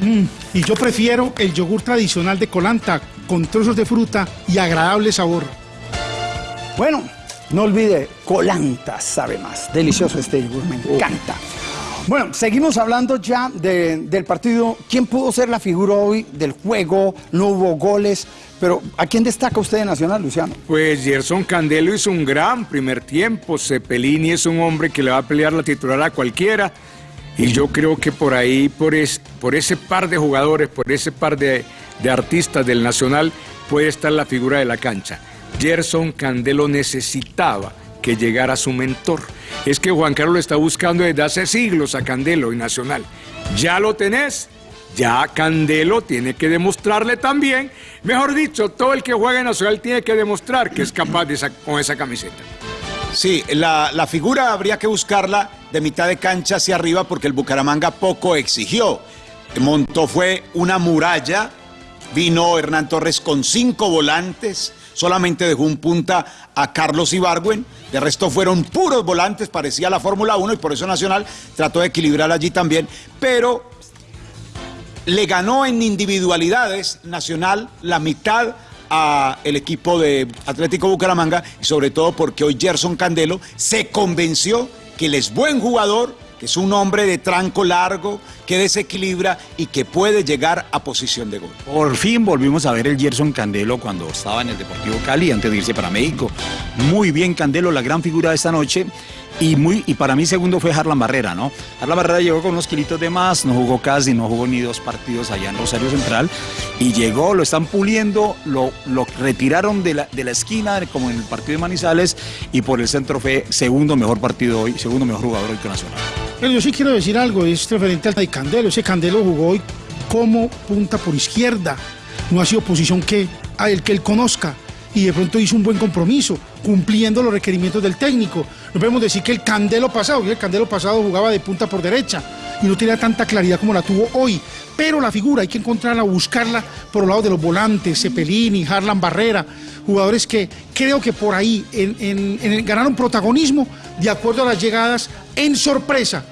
Mm, y yo prefiero el yogur tradicional de Colanta, con trozos de fruta y agradable sabor. Bueno, no olvide, Colanta sabe más. Delicioso este yogur, me encanta. Bueno, seguimos hablando ya de- del partido. ¿Quién pudo ser la figura hoy del juego? No hubo goles, pero ¿a quién destaca usted de Nacional, Luciano? Pues Gerson Candelo hizo un gran primer tiempo. Cepelini es un hombre que le va a pelear la titular a cualquiera. Y yo creo que por ahí, por ese par de jugadores, por ese par de, de artistas del Nacional, puede estar la figura de la cancha. Gerson Candelo necesitaba que llegara su mentor. Es que Juan Carlos lo está buscando desde hace siglos a Candelo y Nacional. Ya lo tenés, ya Candelo tiene que demostrarle también, mejor dicho, todo el que juega en Nacional tiene que demostrar que es capaz de esa- con esa camiseta. Sí, la, la figura habría que buscarla de mitad de cancha hacia arriba porque el Bucaramanga poco exigió. Montó fue una muralla, vino Hernán Torres con cinco volantes, solamente dejó un punta a Carlos Ibargüen, de resto fueron puros volantes, parecía la Fórmula 1 y por eso Nacional trató de equilibrar allí también, pero le ganó en individualidades Nacional la mitad a el equipo de Atlético Bucaramanga y sobre todo porque hoy Gerson Candelo se convenció que él es buen jugador, que es un hombre de tranco largo, que desequilibra y que puede llegar a posición de gol. Por fin volvimos a ver el Gerson Candelo cuando estaba en el Deportivo Cali antes de irse para México. Muy bien Candelo, la gran figura de esta noche. Y, muy, y para mí segundo fue Harlan Barrera, ¿no? Harlan Barrera llegó con unos kilitos de más, no jugó casi, no jugó ni dos partidos allá en Rosario Central. Y llegó, lo están puliendo, lo, lo retiraron de la, de la esquina, como en el partido de Manizales, y por el centro fue segundo mejor partido hoy, segundo mejor jugador hoy con Nacional. Pero yo sí quiero decir algo, es referente al de Candelo. Ese Candelo jugó hoy como punta por izquierda. No ha sido posición que a el que él conozca. Y de pronto hizo un buen compromiso, cumpliendo los requerimientos del técnico. No podemos decir que el Candelo pasado, el Candelo pasado jugaba de punta por derecha y no tenía tanta claridad como la tuvo hoy. Pero la figura hay que encontrarla, buscarla por el lado de los volantes, Cepelini, Harlan Barrera, jugadores que creo que por ahí ganaron protagonismo de acuerdo a las llegadas en sorpresa,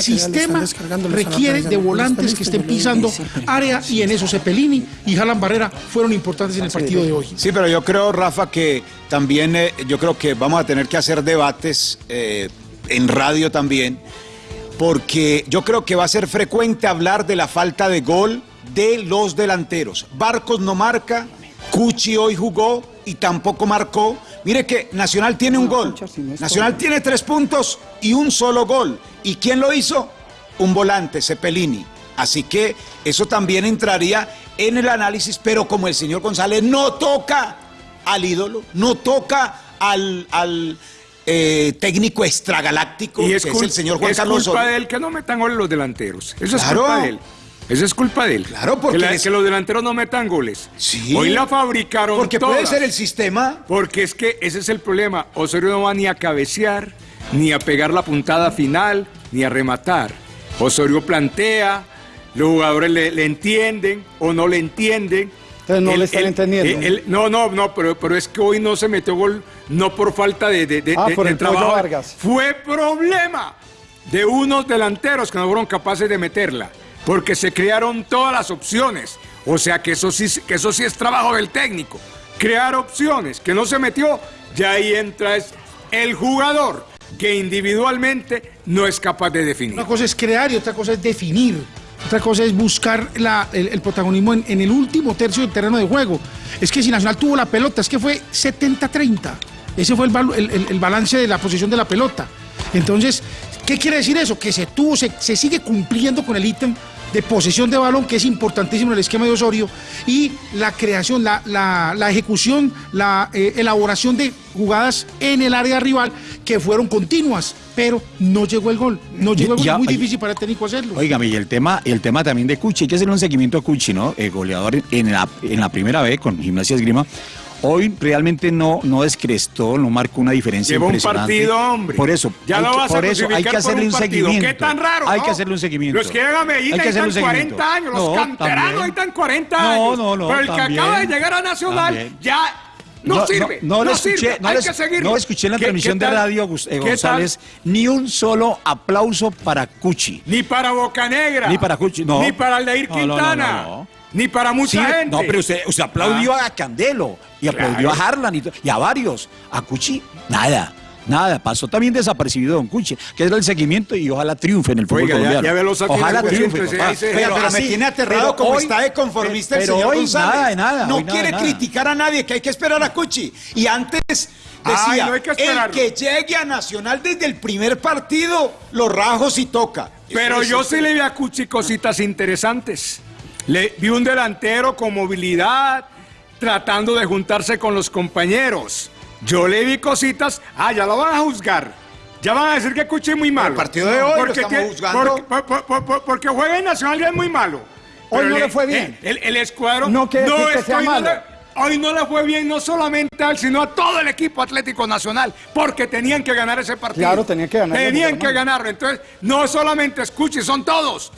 el sistema requiere de volantes que estén pisando área y en eso Cepelini y Harlan Barrera fueron importantes en el partido de hoy. Sí, pero yo creo, Rafa, que también eh, yo creo que vamos a tener que hacer debates eh, en radio también, porque yo creo que va a ser frecuente hablar de la falta de gol de los delanteros. Barcos no marca, Cuchi hoy jugó y tampoco marcó. Mire que Nacional tiene un gol. Nacional tiene tres puntos y un solo gol. ¿Y quién lo hizo? Un volante, Cepelini. Así que eso también entraría en el análisis, pero como el señor González no toca al ídolo, no toca al, al, eh, técnico extragaláctico, Y que es, es, cul- el señor Juan es Carlos culpa Osorio. de él que no metan goles los delanteros. Eso es Claro. culpa de él. Eso es culpa de él. Claro, porque que, la- les- que los delanteros no metan goles. Sí. Hoy la fabricaron Porque puede todas. ser el sistema. Porque es que ese es el problema. Osorio no va ni a cabecear, ni a pegar la puntada final, ni a rematar. Osorio plantea, los jugadores le, le entienden o no le entienden. Entonces no le están entendiendo. él- él- no, no, no, pero, pero es que hoy no se metió gol, no por falta de, de- de- Ah, de- por de el trabajo. Vargas. Fue problema de unos delanteros que no fueron capaces de meterla, porque se crearon todas las opciones. O sea que eso sí, que eso sí es trabajo del técnico. Crear opciones, que no se metió, ya ahí entra es el jugador que individualmente no es capaz de definir. Una cosa es crear y otra cosa es definir. Otra cosa es buscar el, protagonismo en, el último tercio del terreno de juego. Es que si Nacional tuvo la pelota, es que fue 70-30. Ese fue el balance de la posición de la pelota. Entonces, ¿qué quiere decir eso? Que se tuvo, se, se sigue cumpliendo con el ítem de posesión de balón, que es importantísimo en el esquema de Osorio, y la creación, la, la- la ejecución, la eh, elaboración de jugadas en el área rival que fueron continuas, pero no llegó el gol. No llegó el gol, Ya- es muy difícil para el técnico hacerlo. Óigame, y el tema, el tema también de Cuchi, hay que hacerle un seguimiento a Cuchi, ¿no? El goleador en la, en la primera vez con Gimnasia Esgrima. Hoy realmente no, no descrestó, no marcó una diferencia Lleva un impresionante. partido, hombre. Por eso, Ya hay lo vas a por eso hay que hacerle un un partido. seguimiento. ¿Qué tan raro? Hay no? que hacerle un seguimiento. Los que llegan a Medellín Hay que hacerle necesitan un seguimiento. 40 años, los No, canteranos necesitan 40 No, años. no, no, Pero el también. que acaba de llegar a Nacional También. ya no, sirve. No, No, escuché, sirve. no, Hay que seguir. no escuché en la ¿Qué- transmisión de radio eh. González ni un solo aplauso para Cuchi. Ni para Bocanegra. Ni para Cuchi, no. Ni para Aldeir No, no, no, Quintana. Ni para mucha Sí, gente. No, pero usted, usted aplaudió Ah. a Candelo y aplaudió Claro. a Harlan y, a varios. A Cuchi, nada. Nada, pasó también desapercibido Don Cuchi, que era el seguimiento y ojalá triunfe en el fútbol Oiga, ya- ya los ojalá triunfe. se dice. Pero, pero me así, tiene aterrado como hoy- está de conformista el señor hoy González. Nada, de nada. no hoy nada, quiere nada. criticar a nadie, que hay que esperar a Cuchi. Y antes decía, Ay, no hay que el que llegue a Nacional desde el primer partido, los rajos y toca. Pero Eso yo sí le vi a Cuchi cositas interesantes. Le vi un delantero con movilidad, tratando de juntarse con los compañeros. Yo le vi cositas. Ah, ya lo van a juzgar. Ya van a decir que Cuchi es muy malo. El partido de hoy lo porque estamos tiene- juzgando. Porque, por- por- por- por- porque juega en Nacional y es muy malo. Hoy no le fue bien. El, el escuadrón. No quiere decir que sea no malo. le- hoy no le fue bien, no solamente a él, sino a todo el equipo Atlético Nacional, porque tenían que ganar ese partido. Claro, tenían que ganar. Tenían que ganarlo. Entonces, no solamente escuche, son todos.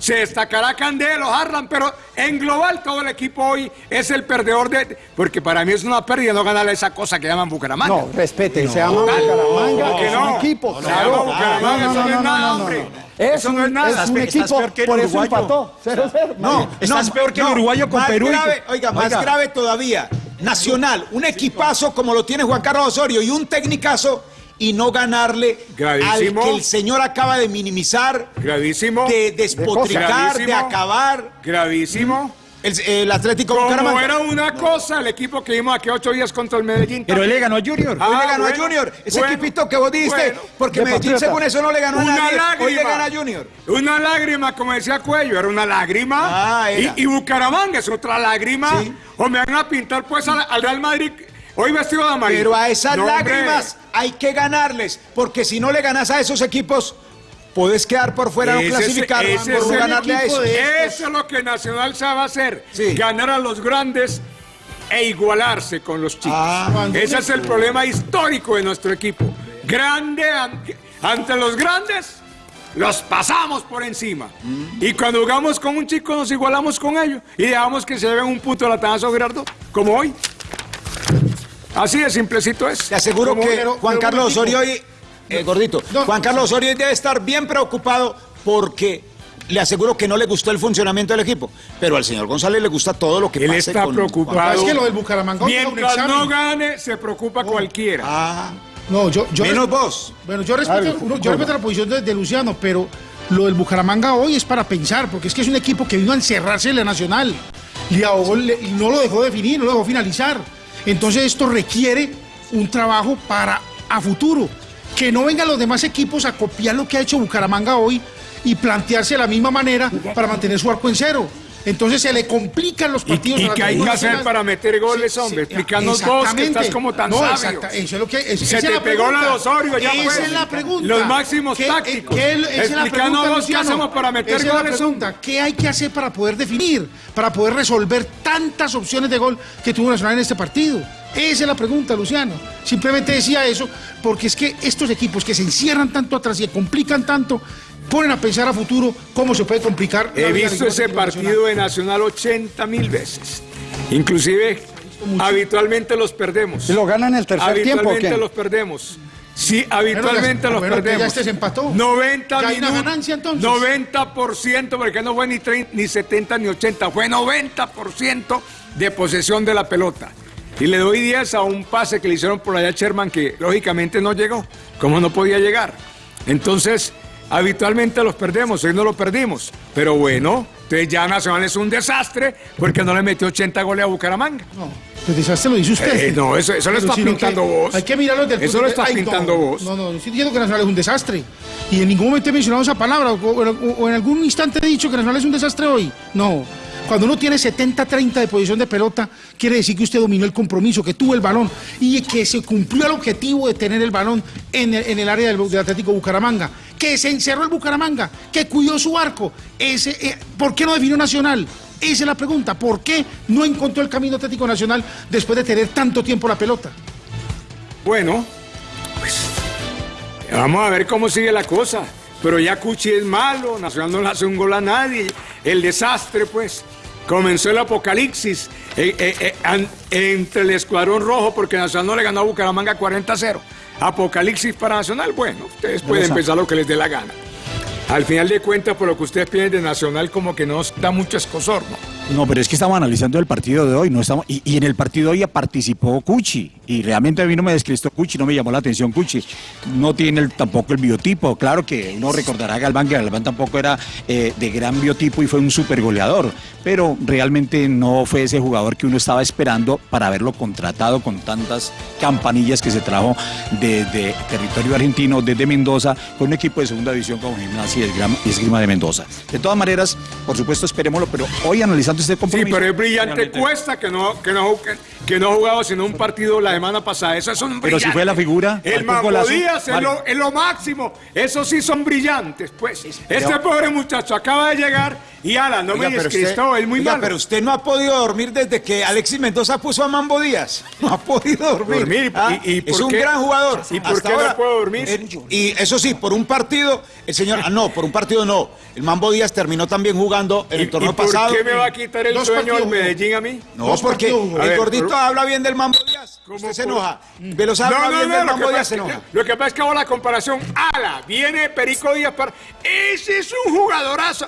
Se destacará Candelo, Harlan, pero en global todo el equipo hoy es el perdedor de. Porque para mí es una pérdida no ganarle esa cosa que llaman Bucaramanga. No, respete, se llama Bucaramanga, que es no. un equipo. No, se llama Bucaramanga, eso no es nada, hombre. Es Eso no es nada. es un equipo, peor que el por eso uruguayo. empató. 0-0. No, Estás peor que el uruguayo con Perú oiga, más Oiga. grave todavía. Nacional, un equipazo como lo tiene Juan Carlos Osorio y un tecnicazo y no ganarle Gravísimo. al que el señor acaba de minimizar, Gravísimo. de despotricar, de, acabar. Gravísimo. El, el Atlético Como Bucaramanga. era una cosa el equipo que vimos aquí ocho días contra el Medellín. Pero él le ganó a Junior. Hoy le Ah, ganó bueno, a Junior. Ese bueno, equipito que vos dijiste, bueno. porque De Medellín Patriota. según eso no le ganó a Una nadie. lágrima. Hoy le gana a Junior. Una lágrima, como decía Cuello, era una lágrima. Ah, era. Y, y Bucaramanga es otra lágrima. Sí. O me van a pintar pues al, al Real Madrid hoy vestido de amarillo. Pero a esas No, hombre. lágrimas hay que ganarles, porque si no le ganas a esos equipos, puedes quedar por fuera, no Ese es- clasificar ese por es no ganarle a esos. de Eso es lo que Nacional sabe hacer. Sí. Ganar a los grandes e igualarse con los chicos. Ah. Ese es el problema histórico de nuestro equipo. Grande an- ante los grandes. Los pasamos por encima. Mm. Y cuando jugamos con un chico nos igualamos con ellos. Y dejamos que se lleven un punto de latazo, Gerardo, como hoy. Así de simplecito es. Te aseguro Como- que pero- Juan pero Carlos Osorio hoy, eh, gordito, No. Juan Carlos Osorio hoy debe estar bien preocupado porque le aseguro que no le gustó el funcionamiento del equipo. Pero al señor González le gusta todo lo que Él pase está con preocupado. Es que lo del Bucaramanga un Mientras no gane, se preocupa cualquiera. Ah, No, yo, yo menos vos. Bueno, yo respeto, uno- yo respeto la posición de, de Luciano, pero lo del Bucaramanga hoy es para pensar, porque es que es un equipo que vino a encerrarse en la Nacional. Le ahogó, le- y no lo dejó definir, no lo dejó finalizar. Entonces esto requiere un trabajo para a futuro. Que no vengan los demás equipos a copiar lo que ha hecho Bucaramanga hoy y plantearse de la misma manera para mantener su arco en cero. Entonces se le complican los ¿Y, partidos. y al qué hay que hacer para meter goles, hombre? Explícanos vos que estás como tan no, sabio. exacta- eso es lo que es, Se te la pegó la de Osorio, ya Esa pues. es la pregunta. Los máximos ¿Qué- tácticos. qué- la Explícanos vos qué hacemos para meter Esa es la goles, pregunta. ¿Qué hay que hacer para poder definir, para poder resolver tantas opciones de gol que tuvo Nacional en este partido? Esa es la pregunta, Luciano. Simplemente decía eso porque es que estos equipos que se encierran tanto atrás y complican tanto, ponen a pensar a futuro cómo se puede complicar. He visto ese partido de Nacional 80 mil veces. Inclusive, habitualmente los perdemos. ¿Y lo ganan el tercer tiempo Habitualmente los perdemos. Sí, habitualmente Bueno, los bueno, que ya perdemos. este se empató. 90 Ya hay una ganancia, entonces. 90%, porque no fue ni, 30, ni 70 ni 80, fue 90% de posesión de la pelota. Y le doy 10 a un pase que le hicieron por allá a Sherman que lógicamente no llegó, como no podía llegar. Entonces, habitualmente los perdemos, hoy no lo perdimos. Pero bueno, entonces ya Nacional es un desastre porque no le metió 80 goles a Bucaramanga. No, el desastre lo dice usted. Eh, no, eso- eso lo está pintando vos. Hay que mirarlo desde el Eso punto lo de- estás no, pintando vos. No, no, yo estoy diciendo que Nacional es un desastre. Y en ningún momento he mencionado esa palabra, o, o- o en algún instante he dicho que Nacional es un desastre hoy. No. Cuando uno tiene 70-30 de posición de pelota, quiere decir que usted dominó el compromiso, que tuvo el balón y que se cumplió el objetivo de tener el balón en el, área del, Atlético Bucaramanga, que se encerró el Bucaramanga, que cuidó su arco. Eh, ¿Por qué no definió Nacional? Esa es la pregunta. ¿Por qué no encontró el camino Atlético Nacional después de tener tanto tiempo la pelota? Bueno, pues vamos a ver cómo sigue la cosa. Pero ya Cuchi es malo, Nacional no le hace un gol a nadie. El desastre, pues. Comenzó el apocalipsis eh, eh, eh, entre el escuadrón rojo porque Nacional no le ganó a Bucaramanga 40-0. Apocalipsis para Nacional, bueno, ustedes pueden pensar lo que les dé la gana. Al final de cuentas, por lo que ustedes piden de Nacional, como que no da mucho escosor, ¿no? No, pero es que estamos analizando el partido de hoy, no estamos y, en el partido de hoy participó Cuchi y realmente a mí no me descristó Cuchi, no me llamó la atención Cuchi. No tiene tampoco el biotipo, claro que uno recordará a Galván que Galván tampoco era eh, de gran biotipo y fue un super goleador, pero realmente no fue ese jugador que uno estaba esperando para haberlo contratado con tantas campanillas que se trajo desde territorio argentino, desde Mendoza, con un equipo de segunda división como Gimnasia y Esgrima- de Mendoza. De todas maneras, por supuesto, esperémoslo, pero hoy analizando este Sí, compromiso. pero es brillante Realmente. cuesta que no, que no, que, que no ha jugado sino un partido la semana pasada. Eso es un Pero si fue la figura, El golazo. Díaz es lo, es lo máximo. Esos sí son brillantes, pues. Este pobre muchacho acaba de llegar y ala, no Oiga, me Cristo, es muy oiga, malo. pero usted no ha podido dormir desde que Alexis Mendoza puso a Mambo Díaz. No ha podido dormir. Dormir, Ah, y- y es un qué- gran jugador. ¿Y por Hasta qué no ahora, puedo dormir? eh, y eso sí, por un partido, el señor. Ah, no, por un partido no. El Mambo Díaz terminó también jugando en ¿Y, el torneo y por pasado. qué me va a quitar el Dos sueño partidos al. Medellín a mí? No, Dos porque partidos el gordito habla bien del Mambo Díaz. ¿Cómo Usted se enoja. Veloz habla No, no, bien no, del Mambo Díaz, se que, enoja. lo que pasa es que hago la comparación. ¡Ala! Viene Perico Díaz para. ¡Ese es un jugadorazo!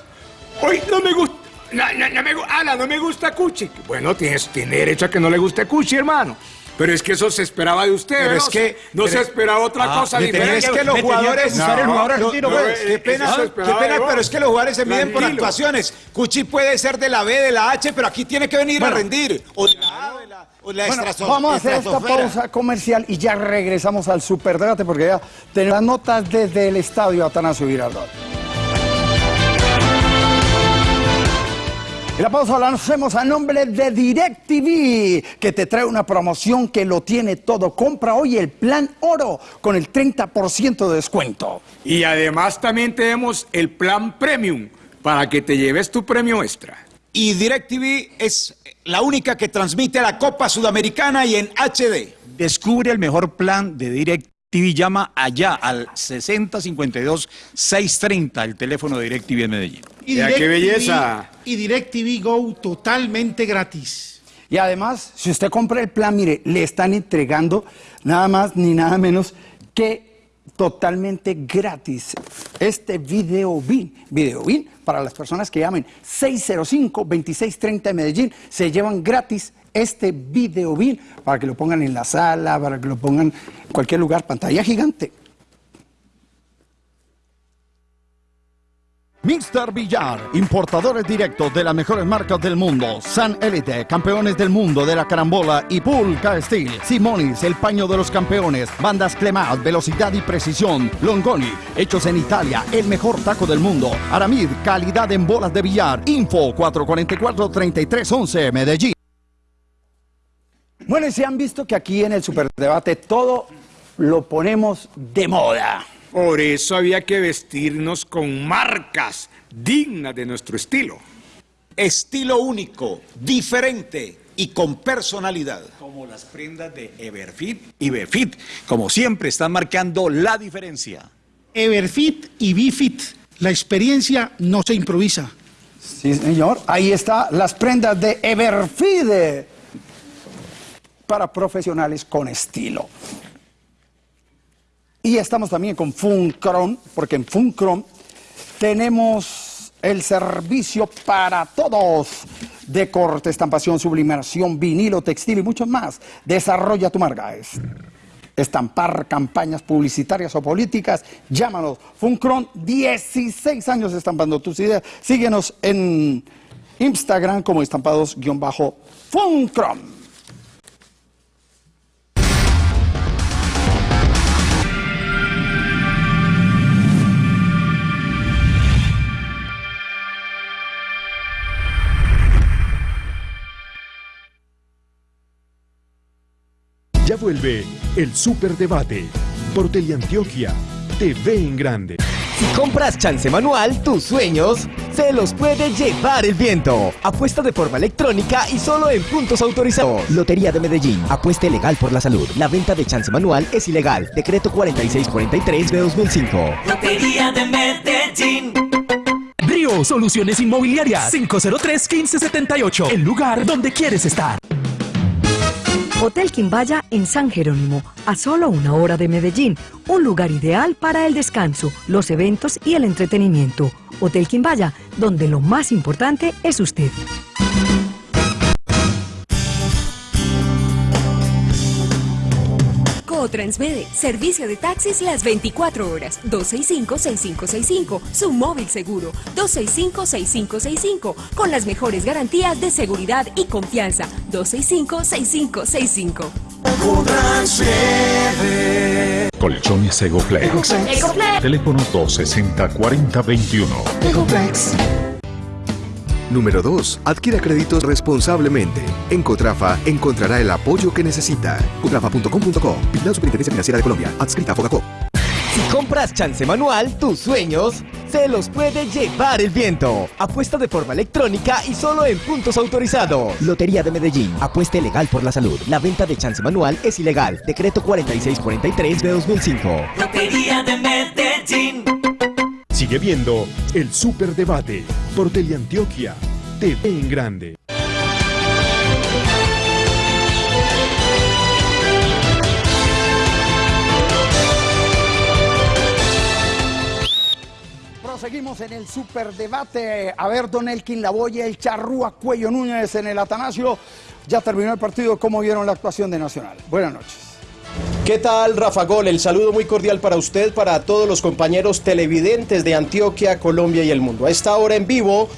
Hoy no me gusta. No, no, no me, ala, no me gusta Cuchi. Bueno, tienes, tiene derecho a que no le guste Cuchi, hermano. Pero es que eso se esperaba de usted, Pero ¿no? es que- no se esperaba otra Ah, cosa diferente. es que los me tenía que jugadores. gustar el jugador lo- argentino, lo- pues. qué pena, Eso qué esperaba pena, de vos. pero es que los jugadores se miden por actuaciones. Cuchi puede ser de la B, de la H, pero aquí tiene que venir a rendir. O de la A, o de la, o de la Bueno, estrato- vamos a hacer esta pausa comercial y ya regresamos al superdebate porque ya tenemos las notas desde el estadio Atanasio Girardot. Y la pausa la hacemos a nombre de DirecTV, que te trae una promoción que lo tiene todo. Compra hoy el plan oro con el 30% de descuento. Y además también tenemos el plan premium para que te lleves tu premio extra. Y DirecTV es la única que transmite la Copa Sudamericana y en HD. Descubre el mejor plan de DirecTV. Llama allá al 6052-630, el teléfono de DirecTV en Medellín. Y Ya, qué DirecTV belleza. Y DirecTV Go totalmente gratis. Y además, si usted compra el plan, mire, le están entregando nada más ni nada menos que totalmente gratis este video BIN. Video BIN para las personas que llamen 605-2630 de Medellín, se llevan gratis este video BIN para que lo pongan en la sala, para que lo pongan en cualquier lugar, pantalla gigante. Mr. Villar, importadores directos de las mejores marcas del mundo. San Elite, campeones del mundo de la carambola y Pulca Steel. Simonis, el paño de los campeones. Bandas Clemat, velocidad y precisión. Longoni, hechos en Italia, el mejor taco del mundo. Aramid, calidad en bolas de billar. Info 444-3311, Medellín. Bueno, y se han visto que aquí en el Superdebate todo lo ponemos de moda. Por eso había que vestirnos con marcas dignas de nuestro estilo. Estilo único, diferente y con personalidad. Como las prendas de Everfit y Befit, como siempre, están marcando la diferencia. Everfit y Bifit. La experiencia no se improvisa. Sí, señor. Ahí está las prendas de Everfide para profesionales con estilo. Y estamos también con Funcron, porque en Funcron tenemos el servicio para todos de corte, estampación, sublimación, vinilo, textil y mucho más. Desarrolla tu marca. Es estampar campañas publicitarias o políticas, llámanos. Funcron, 16 años estampando tus ideas. Síguenos en Instagram como estampados-funcron. Vuelve el Superdebate por Teleantioquia, TV en grande. Si compras chance manual, tus sueños se los puede llevar el viento. Apuesta de forma electrónica y solo en puntos autorizados. Lotería de Medellín. Apueste legal por la salud. La venta de chance manual es ilegal. Decreto 4643 de 2005. Lotería de Medellín. Río Soluciones Inmobiliarias 503-1578. El lugar donde quieres estar. Hotel Quimbaya en San Jerónimo, a solo una hora de Medellín, un lugar ideal para el descanso, los eventos y el entretenimiento. Hotel Quimbaya, donde lo más importante es usted. Transmede, servicio de taxis las 24 horas, 265-6565, su móvil seguro, 265-6565, con las mejores garantías de seguridad y confianza, 265-6565. Colchones Egoflex. Egoflex. Teléfono 260-4021. Número 2. Adquiera créditos responsablemente. En Cotrafa encontrará el apoyo que necesita. Cotrafa.com.co. Vigilado Superintendencia Financiera de Colombia. Adscrita a Fogacop. Si compras chance manual, tus sueños se los puede llevar el viento. Apuesta de forma electrónica y solo en puntos autorizados. Lotería de Medellín. Apuesta legal por la salud. La venta de chance manual es ilegal. Decreto 4643 de 2005. Lotería de Medellín. Sigue viendo el Superdebate por Teleantioquia, TV en Grande. Proseguimos en el superdebate. A ver, Don Elkin Lavoya, el Charrúa Cuello Núñez en el Atanasio. Ya terminó el partido. ¿Cómo vieron la actuación de Nacional? Buenas noches. ¿Qué tal, Rafa Gol? El saludo muy cordial para usted, para todos los compañeros televidentes de Antioquia, Colombia y el mundo. A esta hora en vivo,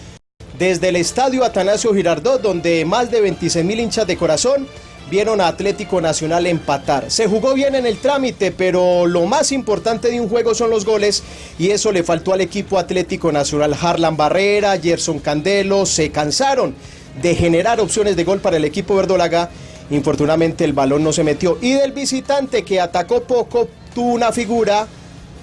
desde el estadio Atanasio Girardot, donde más de 26 mil hinchas de corazón vieron a Atlético Nacional empatar. Se jugó bien en el trámite, pero lo más importante de un juego son los goles y eso le faltó al equipo Atlético Nacional. Harlan Barrera, Gerson Candelo se cansaron de generar opciones de gol para el equipo verdolaga. Infortunadamente el balón no se metió. Y del visitante que atacó poco, tuvo una figura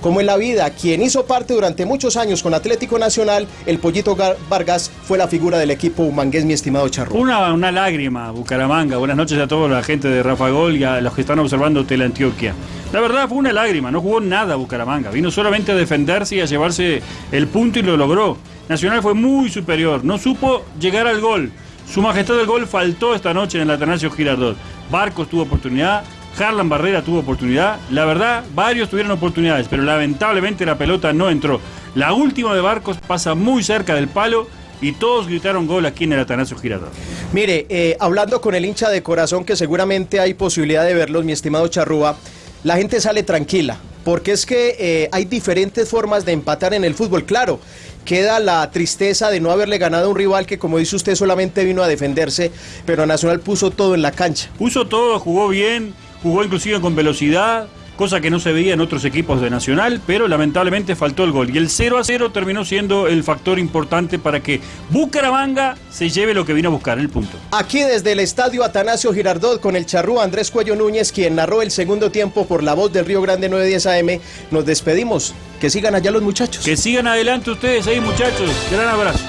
como en la vida, quien hizo parte durante muchos años con Atlético Nacional, el Pollito Vargas fue la figura del equipo humangués, mi estimado Charro. Una, una lágrima, Bucaramanga. Buenas noches a toda la gente de Rafa Gol y a los que están observando Teleantioquia. La verdad fue una lágrima, no jugó nada Bucaramanga. Vino solamente a defenderse y a llevarse el punto y lo logró. Nacional fue muy superior, no supo llegar al gol. Su majestad del gol faltó esta noche en el Atanasio Girardot. Barcos tuvo oportunidad, Harlan Barrera tuvo oportunidad. La verdad, varios tuvieron oportunidades, pero lamentablemente la pelota no entró. La última de Barcos pasa muy cerca del palo y todos gritaron gol aquí en el Atanasio Girardot. Mire, eh, hablando con el hincha de corazón, que seguramente hay posibilidad de verlos, mi estimado Charrúa, la gente sale tranquila, porque es que eh, hay diferentes formas de empatar en el fútbol. Claro, queda la tristeza de no haberle ganado a un rival que, como dice usted, solamente vino a defenderse, pero Nacional puso todo en la cancha. Puso todo, jugó bien, jugó inclusive con velocidad, cosa que no se veía en otros equipos de Nacional, pero lamentablemente faltó el gol. Y el 0 a 0 terminó siendo el factor importante para que Bucaramanga se lleve lo que vino a buscar, el punto. Aquí desde el estadio Atanasio Girardot con el charrúa Andrés Cuello Núñez, quien narró el segundo tiempo por la voz del Río Grande 910 AM, nos despedimos. Que sigan allá los muchachos. Que sigan adelante ustedes ahí, muchachos. Gran abrazo.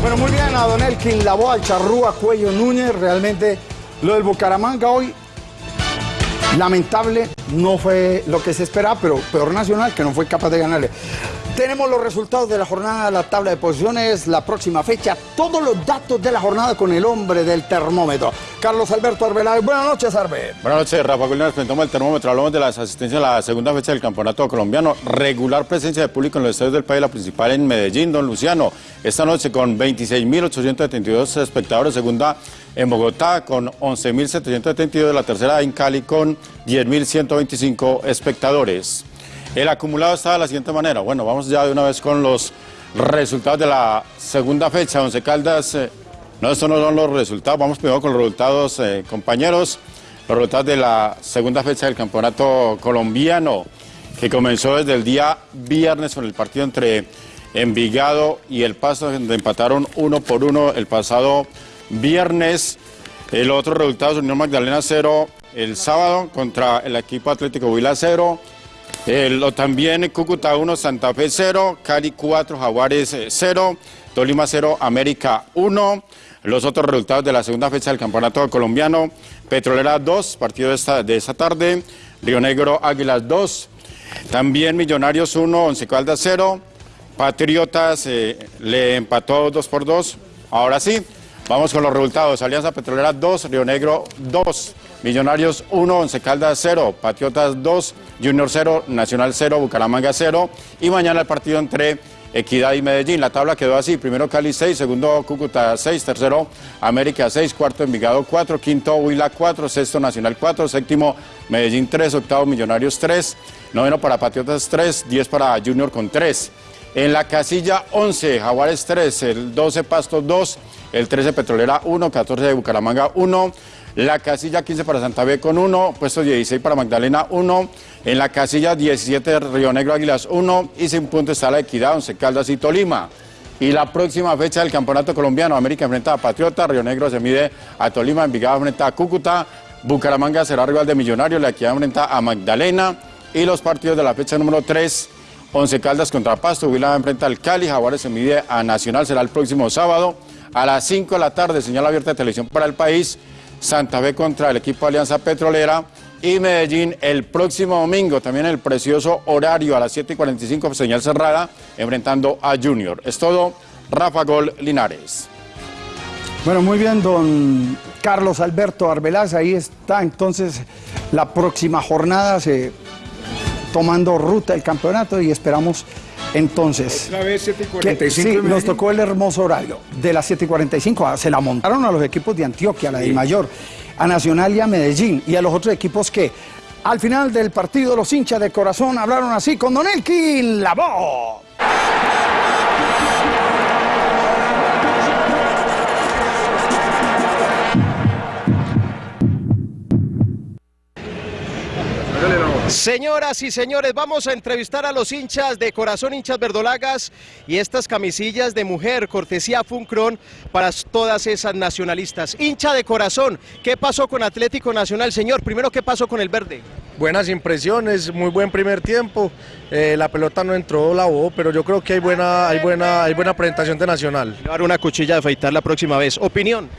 Bueno, muy bien a Don Elkin Lavoa, al Charrúa Cuello Núñez. Realmente lo del Bucaramanga hoy, lamentable, no fue lo que se esperaba, pero peor Nacional que no fue capaz de ganarle. Tenemos los resultados de la jornada, la tabla de posiciones, la próxima fecha, todos los datos de la jornada con el hombre del termómetro. Carlos Alberto Arbeláez, buenas noches, Arbe. Buenas noches, Rafa Gullián. Presentamos el termómetro. Hablamos de las asistencias a la segunda fecha del campeonato colombiano. Regular presencia de público en los estadios del país, la principal en Medellín, don Luciano. Esta noche con 26.872 espectadores. Segunda en Bogotá con 11.772. La tercera en Cali con 10.125 espectadores. El acumulado está de la siguiente manera. Bueno, vamos ya de una vez con los resultados de la segunda fecha. Once Caldas, eh, no, estos no son los resultados. Vamos primero con los resultados, eh, compañeros. Los resultados de la segunda fecha del campeonato colombiano, que comenzó desde el día viernes con el partido entre Envigado y El Paso, donde empataron uno por uno el pasado viernes. El otro resultado es Unión Magdalena 0 el sábado contra el equipo Atlético Huila 0. O también Cúcuta 1, Santa Fe 0, Cali 4, Jaguares 0, Tolima 0, América 1. Los otros resultados de la segunda fecha del campeonato colombiano, Petrolera 2, partido de esta, de esta tarde, Río Negro Águilas 2, también Millonarios 1, Once Caldas 0, Patriotas eh, le empató 2 por 2. Ahora sí, vamos con los resultados. Alianza Petrolera 2, Río Negro 2, Millonarios 1, Once Caldas 0, Patriotas 2, Junior 0, Nacional 0, Bucaramanga 0. Y mañana el partido entre Equidad y Medellín. La tabla quedó así. Primero Cali 6, segundo Cúcuta 6, tercero América 6, cuarto Envigado 4, quinto Huila 4, sexto Nacional 4, séptimo Medellín 3, octavo Millonarios 3, noveno para Patriotas 3, 10 para Junior con 3. En la casilla 11, Jaguares 3, el 12 Pasto 2, el 13 Petrolera 1, 14 Bucaramanga 1, La casilla 15 para Santa Fe con 1, puesto 16 para Magdalena 1, en la casilla 17 Río Negro Águilas 1 y sin punto está la Equidad, Once Caldas y Tolima. Y la próxima fecha del Campeonato Colombiano, América enfrenta a Patriota, Río Negro se mide a Tolima, Envigado enfrenta a Cúcuta, Bucaramanga será rival de Millonarios, la Equidad enfrenta a Magdalena. Y los partidos de la fecha número 3, Once Caldas contra Pasto, Huila enfrenta al Cali, Jaguares se mide a Nacional, será el próximo sábado a las 5 de la tarde, señal abierta de televisión para el país, Santa Fe contra el equipo Alianza Petrolera y Medellín el próximo domingo, también el precioso horario a las 7 y 45, señal cerrada, enfrentando a Junior. Es todo, Rafa Gol Linares. Bueno, muy bien, don Carlos Alberto Arbeláez, ahí está entonces la próxima jornada, se, tomando ruta el campeonato y esperamos entonces... Otra vez 7 y que- 45 sí, nos tocó el hermoso horario. De las 7 y 45, ah, se la montaron a los equipos de Antioquia, a la de Mayor, a Nacional y a Medellín, y a los otros equipos que al final del partido los hinchas de corazón hablaron así con Don Elkin, la voz. Señoras y señores, vamos a entrevistar a los hinchas de Corazón Hinchas Verdolagas y estas camisillas de mujer, cortesía Funcron, para todas esas nacionalistas. Hincha de Corazón, ¿qué pasó con Atlético Nacional? Señor, primero, ¿qué pasó con el verde? Buenas impresiones, muy buen primer tiempo. Eh, la pelota no entró, la bobo, pero yo creo que hay buena, hay buena, hay buena presentación de Nacional. Llevar una cuchilla de afeitar la próxima vez. Opinión.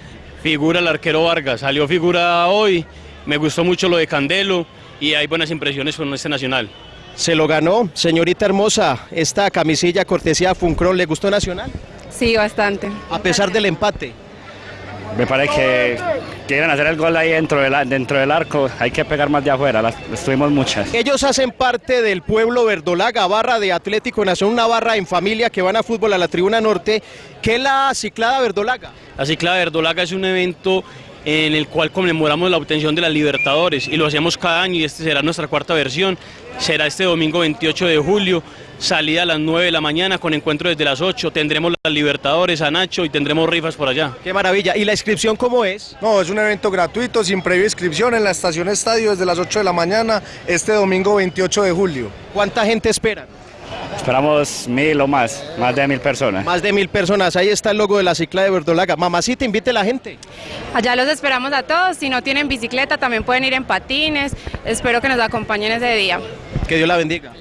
Figura el arquero Vargas, salió figura hoy, me gustó mucho lo de Candelo y hay buenas impresiones con este Nacional. Se lo ganó, señorita hermosa, esta camisilla cortesía Funcron, ¿le gustó Nacional? Sí, bastante. A pesar del empate. Me parece que quieren hacer el gol ahí dentro del, dentro del arco, hay que pegar más de afuera, las estuvimos muchas. Ellos hacen parte del pueblo verdolaga, barra de Atlético Nacional, una barra en familia que van a fútbol a la tribuna norte. ¿Qué es la ciclada verdolaga? La cicla Verdolaga es un evento en el cual conmemoramos la obtención de las Libertadores y lo hacemos cada año y este será nuestra cuarta versión. Será este domingo 28 de julio, salida a las 9 de la mañana con encuentro desde las 8. Tendremos las Libertadores a Nacho y tendremos rifas por allá. Qué maravilla. ¿Y la inscripción cómo es? No, es un evento gratuito, sin previa inscripción en la estación Estadio desde las 8 de la mañana, este domingo 28 de julio. ¿Cuánta gente espera? Esperamos mil o más, más de mil personas. Más de mil personas. Ahí está el logo de la cicla de verdolaga. Mamacita, invite a la gente. Allá los esperamos a todos. Si no tienen bicicleta, también pueden ir en patines. Espero que nos acompañen ese día. Que Dios la bendiga.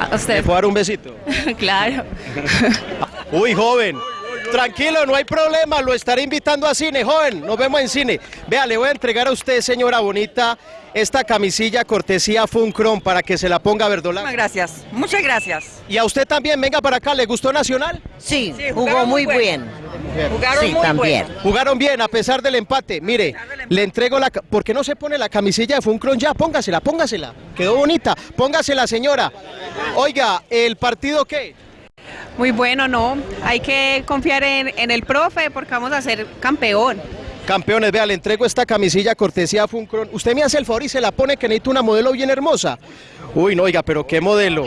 A usted. ¿Le puedo dar un besito? <laughs> claro. Uy, joven. Tranquilo, no hay problema, lo estaré invitando a cine, joven, nos vemos en cine. Vea, le voy a entregar a usted, señora bonita, esta camisilla cortesía Funcron para que se la ponga verdolaga. Gracias, muchas gracias. Y a usted también, venga para acá, ¿le gustó Nacional? Sí, jugó muy bien. Jugaron Sí, muy también. bueno. Jugaron bien a pesar del empate. Mire, le entrego la... ¿Por qué no se pone la camisilla de Funcron ya? Póngasela, póngasela. Quedó bonita. Póngasela, señora. Oiga, ¿el partido qué? Muy bueno, ¿no? Hay que confiar en, el profe porque vamos a ser campeón. Campeones, vea, le entrego esta camisilla cortesía Funcron. Usted me hace el favor y se la pone que necesito una modelo bien hermosa. Uy, no, oiga, pero qué modelo.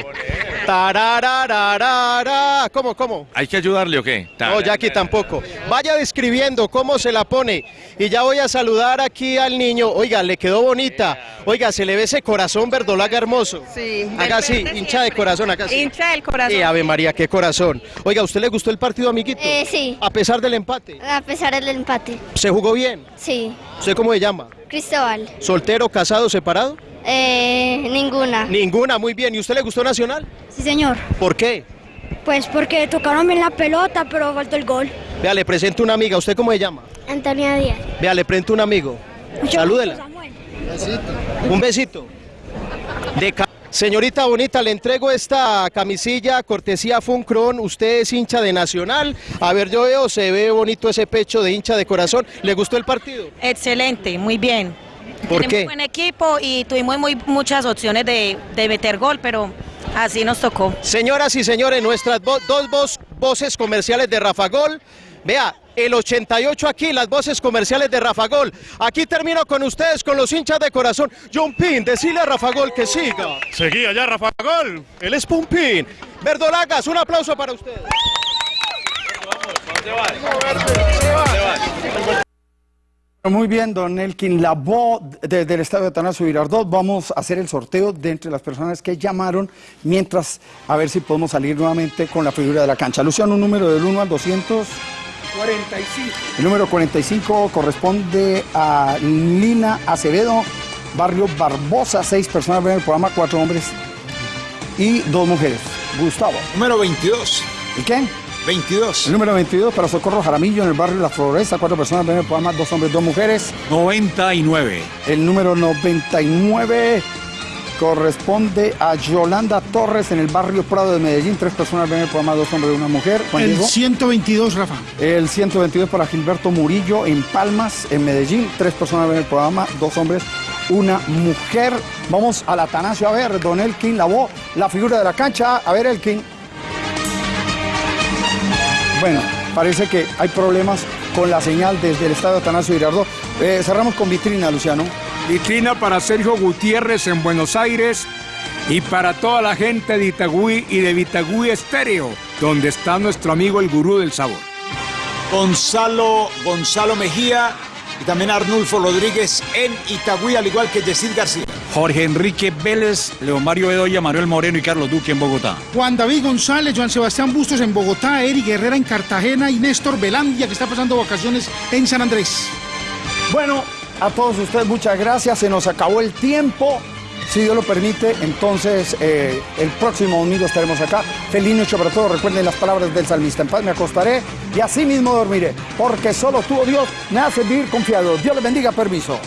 Tararararara. ¿Cómo, cómo? ¿Hay que ayudarle o qué? No, Jackie tampoco. Vaya describiendo cómo se la pone. Y ya voy a saludar aquí al niño. Oiga, le quedó bonita. Oiga, se le ve ese corazón verdolaga hermoso. Sí. Haga así, hincha de corazón, acá sí. Hincha del corazón. Sí, Ave María, qué corazón. Oiga, ¿a usted le gustó el partido, amiguito? Eh, sí, A pesar del empate. a pesar del empate. ¿Se jugó bien? Sí. ¿Usted cómo se llama? Cristóbal. ¿Soltero, casado, separado? Eh, ninguna. Ninguna, muy bien. ¿Y usted le gustó Nacional? Sí, señor. ¿Por qué? Pues porque tocaron bien la pelota, pero faltó el gol. Vea, le presento una amiga. ¿Usted cómo se llama? Antonia Díaz. Vea, le presento un amigo. Salúdela. Un besito. De ca- Señorita bonita, le entrego esta camisilla cortesía Funcron. Usted es hincha de Nacional. A ver, yo veo, se ve bonito ese pecho de hincha de corazón. ¿Le gustó el partido? Excelente, muy bien. ¿Por Tenemos qué? buen equipo y tuvimos muy, muchas opciones de, de meter gol, pero así nos tocó. Señoras y señores, nuestras vo- dos voces comerciales de Rafa Gol. Vea, el 88 aquí, las voces comerciales de Rafa Gol. Aquí termino con ustedes, con los hinchas de corazón. John Pin, decile a Rafa Gol que siga. Seguí allá, Rafa Gol. Él es Pumpín. Verdolagas, un aplauso para ustedes. Muy bien, don Elkin Labo, desde el estadio Atanasio Girardot, vamos a hacer el sorteo de entre las personas que llamaron, mientras a ver si podemos salir nuevamente con la figura de la cancha. Luciano, un número del 1 al 200. 45. El número 45 corresponde a Lina Acevedo, barrio Barbosa, seis personas ven el programa, cuatro hombres y dos mujeres. Gustavo. Número 22. ¿Y qué? 22. El número 22 para Socorro Jaramillo en el barrio La Floresta, cuatro personas ven el programa, dos hombres, dos mujeres. 99. El número 99 corresponde a Yolanda Torres en el barrio Prado de Medellín, tres personas ven el programa, dos hombres y una mujer. Juan El Diego. 122, Rafa. El 122 para Gilberto Murillo en Palmas, en Medellín. Tres personas ven el programa, dos hombres, una mujer. Vamos al Atanasio a ver, don Elkin Lavó, la figura de la cancha. A ver, Elkin. Bueno, parece que hay problemas con la señal desde el estadio Atanasio Girardot. Eh, cerramos con vitrina, Luciano. Vitrina para Sergio Gutiérrez en Buenos Aires y para toda la gente de Itagüí y de Vitagüí Estéreo, donde está nuestro amigo el gurú del sabor. Gonzalo, Gonzalo Mejía y también Arnulfo Rodríguez en Itagüí, al igual que Yesid García. Jorge Enrique Vélez, León Mario Bedoya, Manuel Moreno y Carlos Duque en Bogotá. Juan David González, Joan Sebastián Bustos en Bogotá, Eric Herrera en Cartagena y Néstor Velandia, que está pasando vacaciones en San Andrés. Bueno, a todos ustedes muchas gracias. Se nos acabó el tiempo. Si Dios lo permite, entonces eh, el próximo domingo estaremos acá. Feliz noche para todos. Recuerden las palabras del salmista. En paz me acostaré y así mismo dormiré. Porque solo tú, oh Dios, me hace vivir confiado. Dios les bendiga. Permiso.